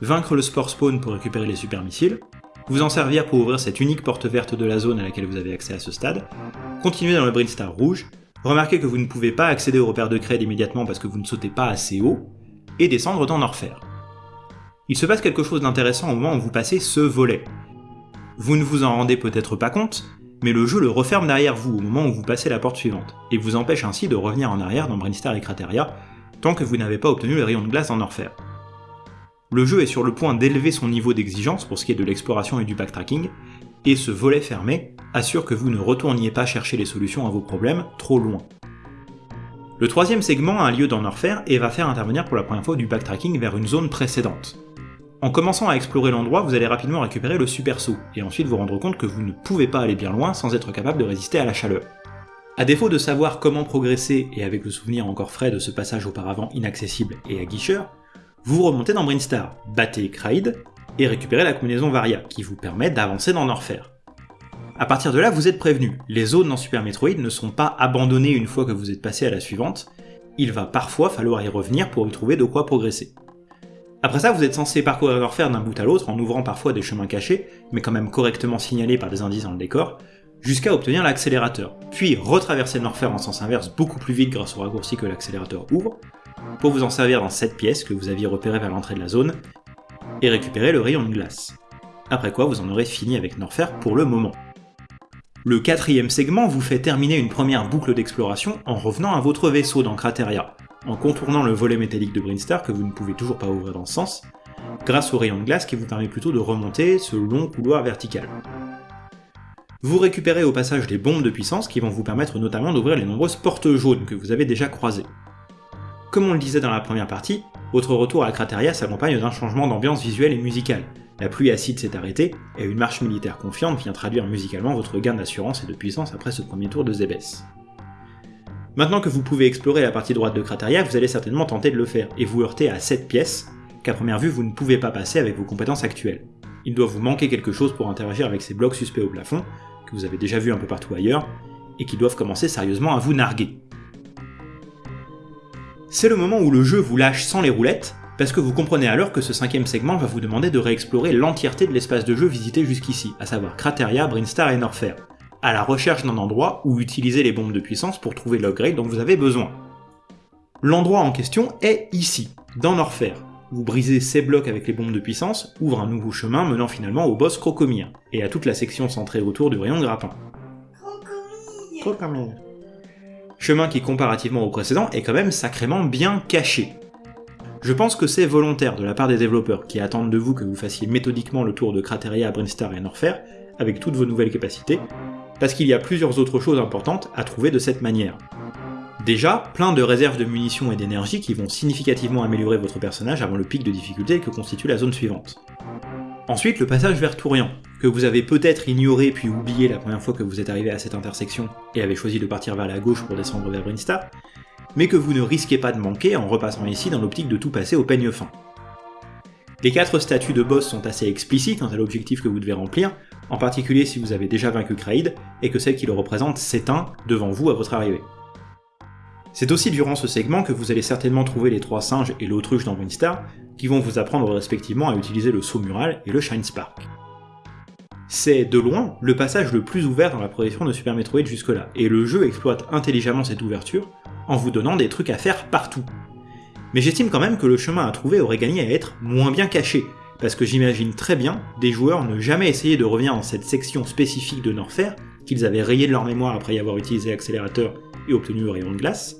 vaincre le Spore Spawn pour récupérer les super missiles, vous en servir pour ouvrir cette unique porte verte de la zone à laquelle vous avez accès à ce stade, continuer dans le Brinstar rouge, remarquer que vous ne pouvez pas accéder au repère de Cred immédiatement parce que vous ne sautez pas assez haut, et descendre dans Norfer. Il se passe quelque chose d'intéressant au moment où vous passez ce volet, vous ne vous en rendez peut-être pas compte, mais le jeu le referme derrière vous au moment où vous passez la porte suivante, et vous empêche ainsi de revenir en arrière dans Brinstar et Crateria, tant que vous n'avez pas obtenu le rayon de glace en Orfer. Le jeu est sur le point d'élever son niveau d'exigence pour ce qui est de l'exploration et du backtracking, et ce volet fermé assure que vous ne retourniez pas chercher les solutions à vos problèmes trop loin. Le troisième segment a lieu dans Norfair et va faire intervenir pour la première fois du backtracking vers une zone précédente. En commençant à explorer l'endroit, vous allez rapidement récupérer le super saut, et ensuite vous rendre compte que vous ne pouvez pas aller bien loin sans être capable de résister à la chaleur. A défaut de savoir comment progresser, et avec le souvenir encore frais de ce passage auparavant inaccessible et aguicheur, vous remontez dans Brinstar, battez Kraid, et récupérez la combinaison Varia, qui vous permet d'avancer dans Norfer. A partir de là, vous êtes prévenu, les zones dans Super Metroid ne sont pas abandonnées une fois que vous êtes passé à la suivante, il va parfois falloir y revenir pour y trouver de quoi progresser. Après ça, vous êtes censé parcourir Norfair d'un bout à l'autre en ouvrant parfois des chemins cachés, mais quand même correctement signalés par des indices dans le décor, jusqu'à obtenir l'accélérateur, puis retraverser Norfair en sens inverse beaucoup plus vite grâce au raccourci que l'accélérateur ouvre, pour vous en servir dans cette pièce que vous aviez repérée vers l'entrée de la zone, et récupérer le rayon de glace. Après quoi, vous en aurez fini avec Norfair pour le moment. Le quatrième segment vous fait terminer une première boucle d'exploration en revenant à votre vaisseau dans Crateria, en contournant le volet métallique de Brinstar que vous ne pouvez toujours pas ouvrir dans ce sens, grâce au rayon de glace qui vous permet plutôt de remonter ce long couloir vertical. Vous récupérez au passage des bombes de puissance qui vont vous permettre notamment d'ouvrir les nombreuses portes jaunes que vous avez déjà croisées. Comme on le disait dans la première partie, votre retour à Crateria s'accompagne d'un changement d'ambiance visuelle et musicale. La pluie acide s'est arrêtée, et une marche militaire confiante vient traduire musicalement votre gain d'assurance et de puissance après ce premier tour de Zebes. Maintenant que vous pouvez explorer la partie droite de Crateria, vous allez certainement tenter de le faire, et vous heurter à cette pièce, qu'à première vue vous ne pouvez pas passer avec vos compétences actuelles. Il doit vous manquer quelque chose pour interagir avec ces blocs suspects au plafond, que vous avez déjà vus un peu partout ailleurs, et qui doivent commencer sérieusement à vous narguer. C'est le moment où le jeu vous lâche sans les roulettes, parce que vous comprenez alors que ce cinquième segment va vous demander de réexplorer l'entièreté de l'espace de jeu visité jusqu'ici, à savoir Crateria, Brinstar et Norfair, à la recherche d'un endroit où utiliser les bombes de puissance pour trouver l'upgrade dont vous avez besoin. L'endroit en question est ici, dans Norfair. Vous brisez ces blocs avec les bombes de puissance, ouvre un nouveau chemin menant finalement au boss Crocomire, et à toute la section centrée autour du rayon de grappin. Crocomire. Chemin qui comparativement au précédent est quand même sacrément bien caché. Je pense que c'est volontaire de la part des développeurs qui attendent de vous que vous fassiez méthodiquement le tour de Crateria, Brinstar et Norfair, avec toutes vos nouvelles capacités, parce qu'il y a plusieurs autres choses importantes à trouver de cette manière. Déjà, plein de réserves de munitions et d'énergie qui vont significativement améliorer votre personnage avant le pic de difficulté que constitue la zone suivante. Ensuite, le passage vers Tourian, que vous avez peut-être ignoré puis oublié la première fois que vous êtes arrivé à cette intersection et avez choisi de partir vers la gauche pour descendre vers Brinstar, mais que vous ne risquez pas de manquer en repassant ici dans l'optique de tout passer au peigne fin. Les quatre statues de boss sont assez explicites quant à l'objectif que vous devez remplir, en particulier si vous avez déjà vaincu Kraid, et que celle qui le représente s'éteint devant vous à votre arrivée. C'est aussi durant ce segment que vous allez certainement trouver les trois singes et l'autruche dans Winstar, qui vont vous apprendre respectivement à utiliser le saut mural et le Shine Spark. C'est, de loin, le passage le plus ouvert dans la progression de Super Metroid jusque-là, et le jeu exploite intelligemment cette ouverture, en vous donnant des trucs à faire partout. Mais j'estime quand même que le chemin à trouver aurait gagné à être moins bien caché, parce que j'imagine très bien des joueurs ne jamais essayer de revenir dans cette section spécifique de Norfair, qu'ils avaient rayé de leur mémoire après y avoir utilisé l'accélérateur et obtenu le rayon de glace,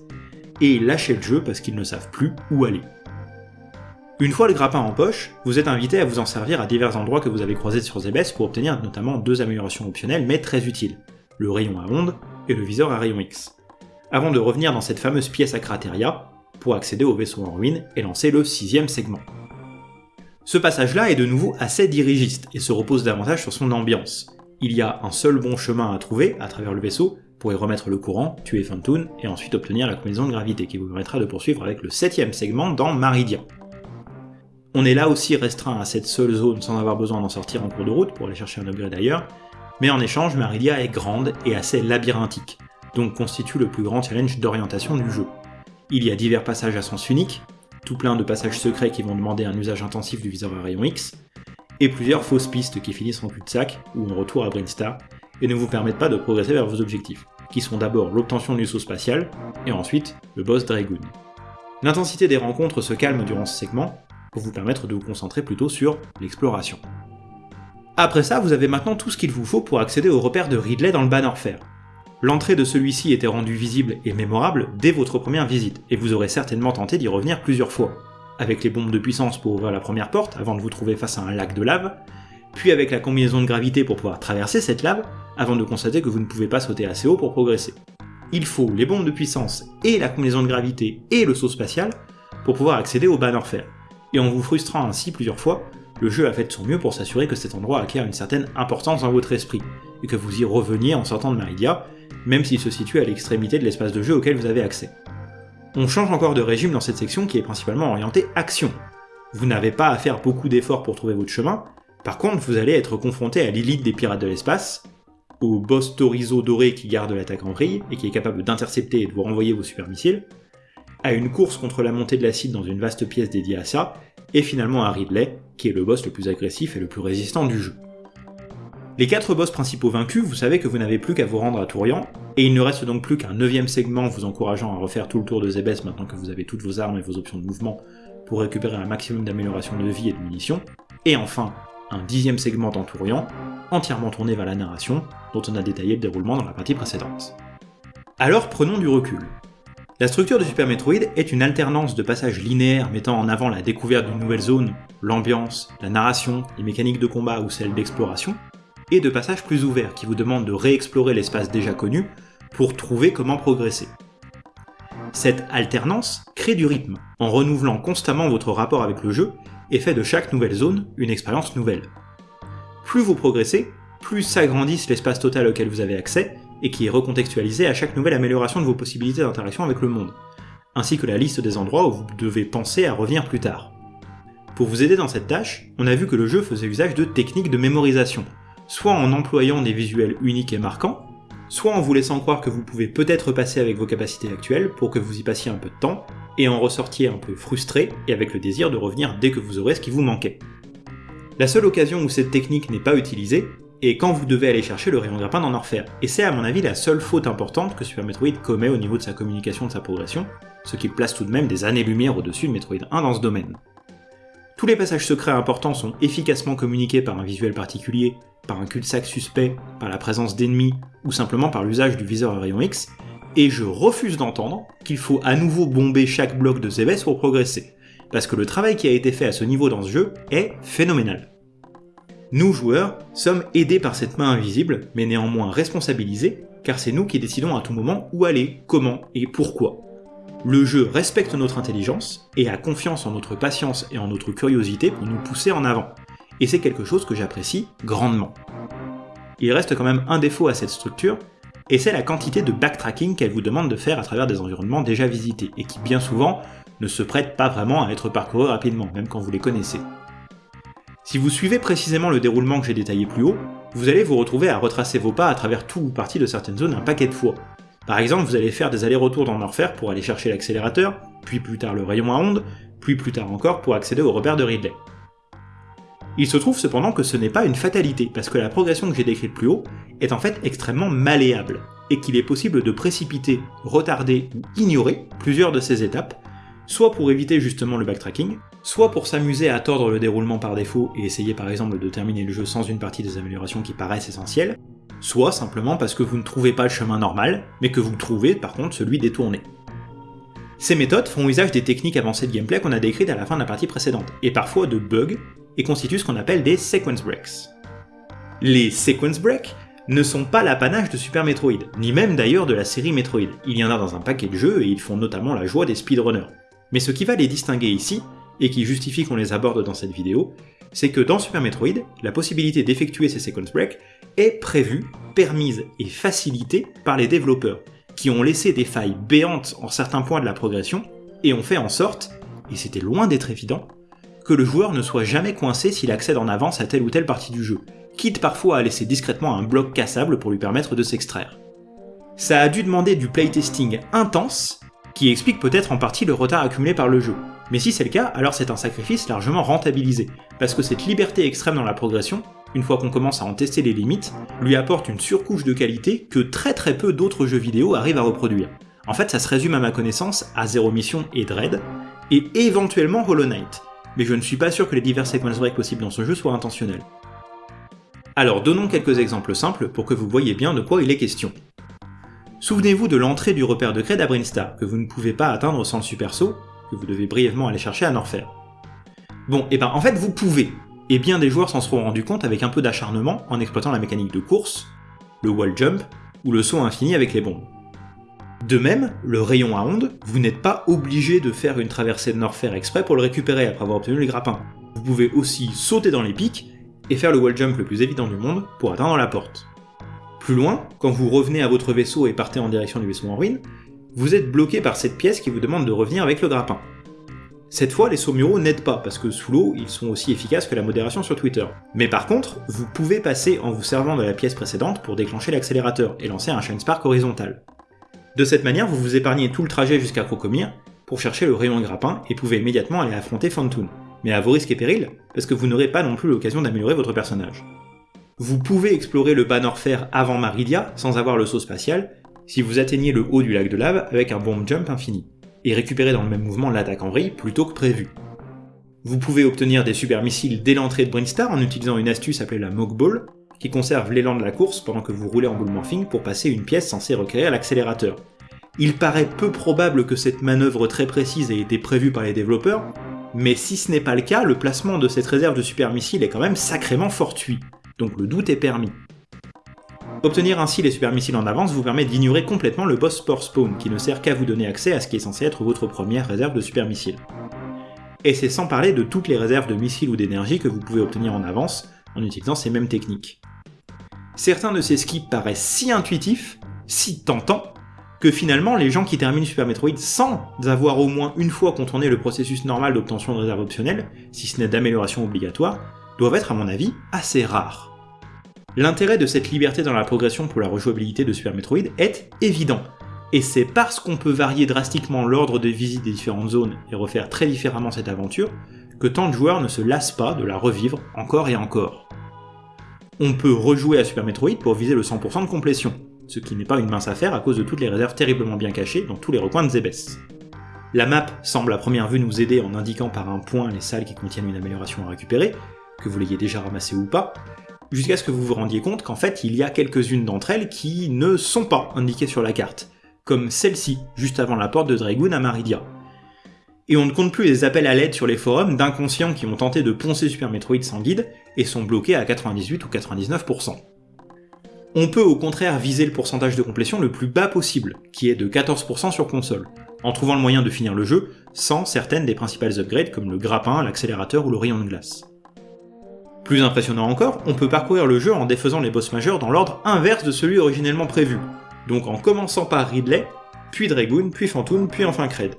et lâcher le jeu parce qu'ils ne savent plus où aller. Une fois le grappin en poche, vous êtes invité à vous en servir à divers endroits que vous avez croisés sur Zebes pour obtenir notamment deux améliorations optionnelles mais très utiles, le rayon à ondes et le viseur à rayon X, avant de revenir dans cette fameuse pièce à crateria pour accéder au vaisseau en ruine et lancer le sixième segment. Ce passage-là est de nouveau assez dirigiste et se repose davantage sur son ambiance. Il y a un seul bon chemin à trouver à travers le vaisseau pour y remettre le courant, tuer Fantoon et ensuite obtenir la combinaison de gravité qui vous permettra de poursuivre avec le septième segment dans Maridia. On est là aussi restreint à cette seule zone sans avoir besoin d'en sortir en cours de route pour aller chercher un upgrade ailleurs, mais en échange, Maridia est grande et assez labyrinthique, donc constitue le plus grand challenge d'orientation du jeu. Il y a divers passages à sens unique, tout plein de passages secrets qui vont demander un usage intensif du viseur à rayon X, et plusieurs fausses pistes qui finissent en cul-de-sac ou en retour à Brainstar, et ne vous permettent pas de progresser vers vos objectifs, qui sont d'abord l'obtention du saut spatial, et ensuite le boss Dragoon. L'intensité des rencontres se calme durant ce segment, pour vous permettre de vous concentrer plutôt sur l'exploration. Après ça, vous avez maintenant tout ce qu'il vous faut pour accéder au repère de Ridley dans le Bannerfair. L'entrée de celui-ci était rendue visible et mémorable dès votre première visite, et vous aurez certainement tenté d'y revenir plusieurs fois, avec les bombes de puissance pour ouvrir la première porte avant de vous trouver face à un lac de lave, puis avec la combinaison de gravité pour pouvoir traverser cette lave avant de constater que vous ne pouvez pas sauter assez haut pour progresser. Il faut les bombes de puissance et la combinaison de gravité et le saut spatial pour pouvoir accéder au Bannerfair et en vous frustrant ainsi plusieurs fois, le jeu a fait de son mieux pour s'assurer que cet endroit acquiert une certaine importance dans votre esprit, et que vous y reveniez en sortant de Maridia, même s'il se situe à l'extrémité de l'espace de jeu auquel vous avez accès. On change encore de régime dans cette section qui est principalement orientée action. Vous n'avez pas à faire beaucoup d'efforts pour trouver votre chemin, par contre vous allez être confronté à l'élite des pirates de l'espace, au boss Torizo doré qui garde l'attaque en vrille et qui est capable d'intercepter et de vous renvoyer vos super missiles, à une course contre la montée de l'acide dans une vaste pièce dédiée à ça, et finalement à Ridley, qui est le boss le plus agressif et le plus résistant du jeu. Les quatre boss principaux vaincus, vous savez que vous n'avez plus qu'à vous rendre à Tourian, et il ne reste donc plus qu'un neuvième segment vous encourageant à refaire tout le tour de Zebes maintenant que vous avez toutes vos armes et vos options de mouvement pour récupérer un maximum d'amélioration de vie et de munitions, et enfin un dixième segment en Tourian, entièrement tourné vers la narration, dont on a détaillé le déroulement dans la partie précédente. Alors prenons du recul. La structure de Super Metroid est une alternance de passages linéaires mettant en avant la découverte d'une nouvelle zone, l'ambiance, la narration, les mécaniques de combat ou celles d'exploration, et de passages plus ouverts qui vous demandent de réexplorer l'espace déjà connu pour trouver comment progresser. Cette alternance crée du rythme, en renouvelant constamment votre rapport avec le jeu et fait de chaque nouvelle zone une expérience nouvelle. Plus vous progressez, plus s'agrandisse l'espace total auquel vous avez accès, et qui est recontextualisé à chaque nouvelle amélioration de vos possibilités d'interaction avec le monde, ainsi que la liste des endroits où vous devez penser à revenir plus tard. Pour vous aider dans cette tâche, on a vu que le jeu faisait usage de techniques de mémorisation, soit en employant des visuels uniques et marquants, soit en vous laissant croire que vous pouvez peut-être passer avec vos capacités actuelles pour que vous y passiez un peu de temps, et en ressortiez un peu frustré et avec le désir de revenir dès que vous aurez ce qui vous manquait. La seule occasion où cette technique n'est pas utilisée, et quand vous devez aller chercher le rayon grappin d'en Orphère. Et c'est à mon avis la seule faute importante que Super Metroid commet au niveau de sa communication de sa progression, ce qui place tout de même des années-lumière au-dessus de Metroid 1 dans ce domaine. Tous les passages secrets importants sont efficacement communiqués par un visuel particulier, par un cul-de-sac suspect, par la présence d'ennemis, ou simplement par l'usage du viseur à rayon X, et je refuse d'entendre qu'il faut à nouveau bomber chaque bloc de Zebes pour progresser, parce que le travail qui a été fait à ce niveau dans ce jeu est phénoménal. Nous, joueurs, sommes aidés par cette main invisible, mais néanmoins responsabilisés, car c'est nous qui décidons à tout moment où aller, comment et pourquoi. Le jeu respecte notre intelligence et a confiance en notre patience et en notre curiosité pour nous pousser en avant. Et c'est quelque chose que j'apprécie grandement. Il reste quand même un défaut à cette structure, et c'est la quantité de backtracking qu'elle vous demande de faire à travers des environnements déjà visités, et qui bien souvent ne se prêtent pas vraiment à être parcourus rapidement, même quand vous les connaissez. Si vous suivez précisément le déroulement que j'ai détaillé plus haut, vous allez vous retrouver à retracer vos pas à travers tout ou partie de certaines zones un paquet de fois. Par exemple, vous allez faire des allers-retours dans Norfair pour aller chercher l'accélérateur, puis plus tard le rayon à ondes, puis plus tard encore pour accéder au repère de Ridley. Il se trouve cependant que ce n'est pas une fatalité, parce que la progression que j'ai décrite plus haut est en fait extrêmement malléable, et qu'il est possible de précipiter, retarder ou ignorer plusieurs de ces étapes, soit pour éviter justement le backtracking, soit pour s'amuser à tordre le déroulement par défaut et essayer par exemple de terminer le jeu sans une partie des améliorations qui paraissent essentielles, soit simplement parce que vous ne trouvez pas le chemin normal, mais que vous trouvez par contre celui détourné. Ces méthodes font usage des techniques avancées de gameplay qu'on a décrites à la fin de la partie précédente, et parfois de bugs, et constituent ce qu'on appelle des sequence breaks. Les sequence breaks ne sont pas l'apanage de Super Metroid, ni même d'ailleurs de la série Metroid. Il y en a dans un paquet de jeux et ils font notamment la joie des speedrunners. Mais ce qui va les distinguer ici, et qui justifie qu'on les aborde dans cette vidéo, c'est que dans Super Metroid, la possibilité d'effectuer ces sequence breaks est prévue, permise et facilitée par les développeurs, qui ont laissé des failles béantes en certains points de la progression, et ont fait en sorte, et c'était loin d'être évident, que le joueur ne soit jamais coincé s'il accède en avance à telle ou telle partie du jeu, quitte parfois à laisser discrètement un bloc cassable pour lui permettre de s'extraire. Ça a dû demander du playtesting intense, qui explique peut-être en partie le retard accumulé par le jeu. Mais si c'est le cas, alors c'est un sacrifice largement rentabilisé, parce que cette liberté extrême dans la progression, une fois qu'on commence à en tester les limites, lui apporte une surcouche de qualité que très très peu d'autres jeux vidéo arrivent à reproduire. En fait, ça se résume à ma connaissance à Zero Mission et Dread, et éventuellement Hollow Knight, mais je ne suis pas sûr que les divers sequence breaks possibles dans ce jeu soient intentionnels. Alors donnons quelques exemples simples pour que vous voyez bien de quoi il est question. Souvenez-vous de l'entrée du repère de Cred à que vous ne pouvez pas atteindre sans le super saut, que vous devez brièvement aller chercher à Norfair. Bon, et eh ben en fait vous pouvez, et bien des joueurs s'en seront rendus compte avec un peu d'acharnement en exploitant la mécanique de course, le wall jump, ou le saut infini avec les bombes. De même, le rayon à ondes, vous n'êtes pas obligé de faire une traversée de Norfair exprès pour le récupérer après avoir obtenu les grappins. Vous pouvez aussi sauter dans les pics et faire le wall jump le plus évident du monde pour atteindre la porte. Plus loin, quand vous revenez à votre vaisseau et partez en direction du vaisseau en ruine, vous êtes bloqué par cette pièce qui vous demande de revenir avec le grappin. Cette fois, les sauts muraux n'aident pas, parce que sous l'eau, ils sont aussi efficaces que la modération sur Twitter. Mais par contre, vous pouvez passer en vous servant de la pièce précédente pour déclencher l'accélérateur et lancer un Shine Spark horizontal. De cette manière, vous vous épargnez tout le trajet jusqu'à Crocomire pour chercher le rayon de grappin et pouvez immédiatement aller affronter Fantoon. Mais à vos risques et périls, parce que vous n'aurez pas non plus l'occasion d'améliorer votre personnage. Vous pouvez explorer le Banorfer avant Maridia sans avoir le saut spatial si vous atteignez le haut du lac de lave avec un bomb jump infini, et récupérer dans le même mouvement l'attaque en vrille plutôt que prévu. Vous pouvez obtenir des super missiles dès l'entrée de Brinstar en utilisant une astuce appelée la Mock Ball, qui conserve l'élan de la course pendant que vous roulez en bull morphing pour passer une pièce censée requérir l'accélérateur. Il paraît peu probable que cette manœuvre très précise ait été prévue par les développeurs, mais si ce n'est pas le cas, le placement de cette réserve de super missiles est quand même sacrément fortuit, donc le doute est permis. Obtenir ainsi les super missiles en avance vous permet d'ignorer complètement le boss Spore Spawn, qui ne sert qu'à vous donner accès à ce qui est censé être votre première réserve de super missiles. Et c'est sans parler de toutes les réserves de missiles ou d'énergie que vous pouvez obtenir en avance en utilisant ces mêmes techniques. Certains de ces skips paraissent si intuitifs, si tentants, que finalement les gens qui terminent Super Metroid sans avoir au moins une fois contourné le processus normal d'obtention de réserve optionnelle, si ce n'est d'amélioration obligatoire, doivent être à mon avis assez rares. L'intérêt de cette liberté dans la progression pour la rejouabilité de Super Metroid est évident, et c'est parce qu'on peut varier drastiquement l'ordre de visite des différentes zones et refaire très différemment cette aventure, que tant de joueurs ne se lassent pas de la revivre encore et encore. On peut rejouer à Super Metroid pour viser le 100% de complétion, ce qui n'est pas une mince affaire à cause de toutes les réserves terriblement bien cachées dans tous les recoins de Zebes. La map semble à première vue nous aider en indiquant par un point les salles qui contiennent une amélioration à récupérer, que vous l'ayez déjà ramassé ou pas, jusqu'à ce que vous vous rendiez compte qu'en fait il y a quelques-unes d'entre elles qui ne sont pas indiquées sur la carte, comme celle-ci, juste avant la porte de Dragoon à Maridia. Et on ne compte plus les appels à l'aide sur les forums d'inconscients qui ont tenté de poncer Super Metroid sans guide et sont bloqués à 98 ou 99%. On peut au contraire viser le pourcentage de complétion le plus bas possible, qui est de 14% sur console, en trouvant le moyen de finir le jeu sans certaines des principales upgrades comme le grappin, l'accélérateur ou le rayon de glace. Plus impressionnant encore, on peut parcourir le jeu en défaisant les boss majeurs dans l'ordre inverse de celui originellement prévu, donc en commençant par Ridley, puis Dragoon, puis Phantoon, puis enfin Cred.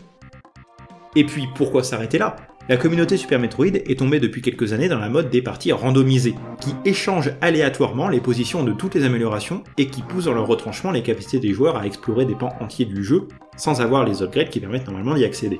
Et puis pourquoi s'arrêter là? La communauté Super Metroid est tombée depuis quelques années dans la mode des parties randomisées, qui échangent aléatoirement les positions de toutes les améliorations et qui poussent dans leur retranchement les capacités des joueurs à explorer des pans entiers du jeu sans avoir les upgrades qui permettent normalement d'y accéder.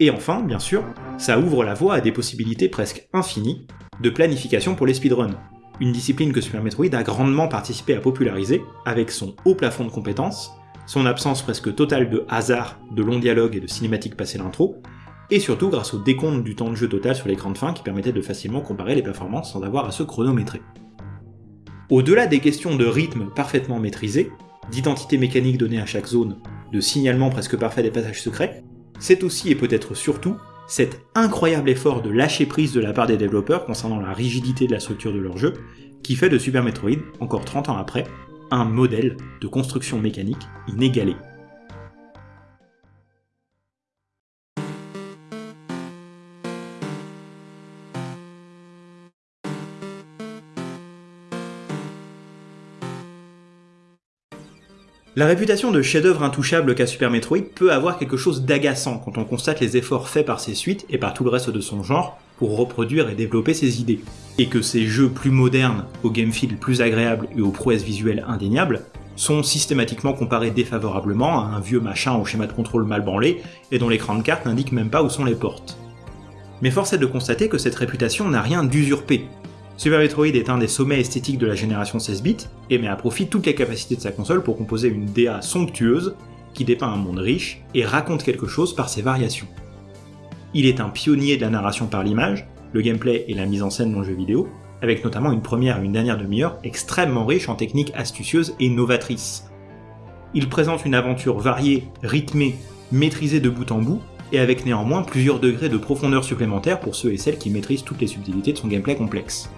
Et enfin, bien sûr, ça ouvre la voie à des possibilités presque infinies de planification pour les speedruns, une discipline que Super Metroid a grandement participé à populariser avec son haut plafond de compétences, son absence presque totale de hasard, de longs dialogues et de cinématiques passées l'intro, et surtout grâce au décompte du temps de jeu total sur l'écran de fin qui permettait de facilement comparer les performances sans avoir à se chronométrer. Au-delà des questions de rythme parfaitement maîtrisé, d'identité mécanique donnée à chaque zone, de signalement presque parfait des passages secrets, c'est aussi et peut-être surtout cet incroyable effort de lâcher prise de la part des développeurs concernant la rigidité de la structure de leur jeu qui fait de Super Metroid, encore 30 ans après, un modèle de construction mécanique inégalé. La réputation de chef-d'œuvre intouchable qu'a Super Metroid peut avoir quelque chose d'agaçant quand on constate les efforts faits par ses suites et par tout le reste de son genre pour reproduire et développer ses idées, et que ces jeux plus modernes, au game plus agréable et aux prouesses visuelles indéniables, sont systématiquement comparés défavorablement à un vieux machin au schéma de contrôle mal branlé et dont l'écran de carte n'indique même pas où sont les portes. Mais force est de constater que cette réputation n'a rien d'usurpé, Super Metroid est un des sommets esthétiques de la génération 16 bits, et met à profit toutes les capacités de sa console pour composer une DA somptueuse, qui dépeint un monde riche et raconte quelque chose par ses variations. Il est un pionnier de la narration par l'image, le gameplay et la mise en scène dans le jeu vidéo, avec notamment une première et une dernière demi-heure extrêmement riche en techniques astucieuses et novatrices. Il présente une aventure variée, rythmée, maîtrisée de bout en bout, et avec néanmoins plusieurs degrés de profondeur supplémentaires pour ceux et celles qui maîtrisent toutes les subtilités de son gameplay complexe.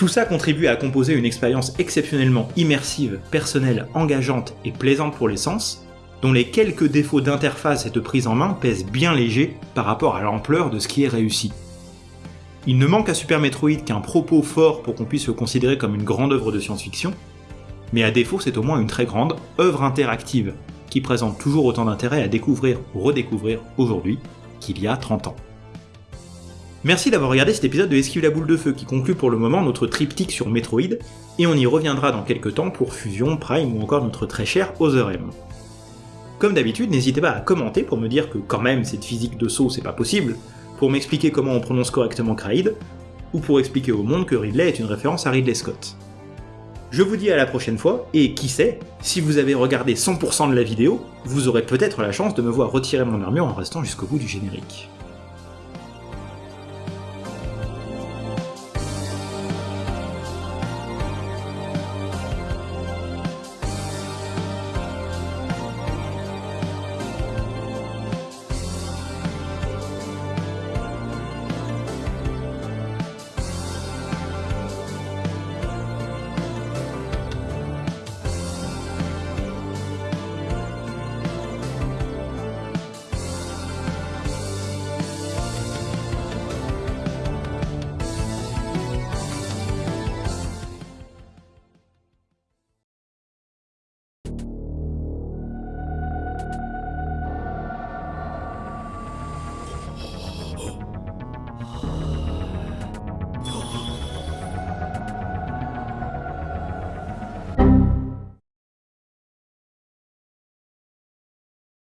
Tout ça contribue à composer une expérience exceptionnellement immersive, personnelle, engageante et plaisante pour les sens, dont les quelques défauts d'interface et de prise en main pèsent bien léger par rapport à l'ampleur de ce qui est réussi. Il ne manque à Super Metroid qu'un propos fort pour qu'on puisse le considérer comme une grande œuvre de science-fiction, mais à défaut c'est au moins une très grande œuvre interactive, qui présente toujours autant d'intérêt à découvrir ou redécouvrir aujourd'hui qu'il y a 30 ans. Merci d'avoir regardé cet épisode de Esquive la boule de feu qui conclut pour le moment notre triptyque sur Metroid, et on y reviendra dans quelques temps pour Fusion, Prime ou encore notre très cher Other M. Comme d'habitude, n'hésitez pas à commenter pour me dire que quand même cette physique de saut c'est pas possible, pour m'expliquer comment on prononce correctement Kraid, ou pour expliquer au monde que Ridley est une référence à Ridley Scott. Je vous dis à la prochaine fois, et qui sait, si vous avez regardé 100% de la vidéo, vous aurez peut-être la chance de me voir retirer mon armure en restant jusqu'au bout du générique.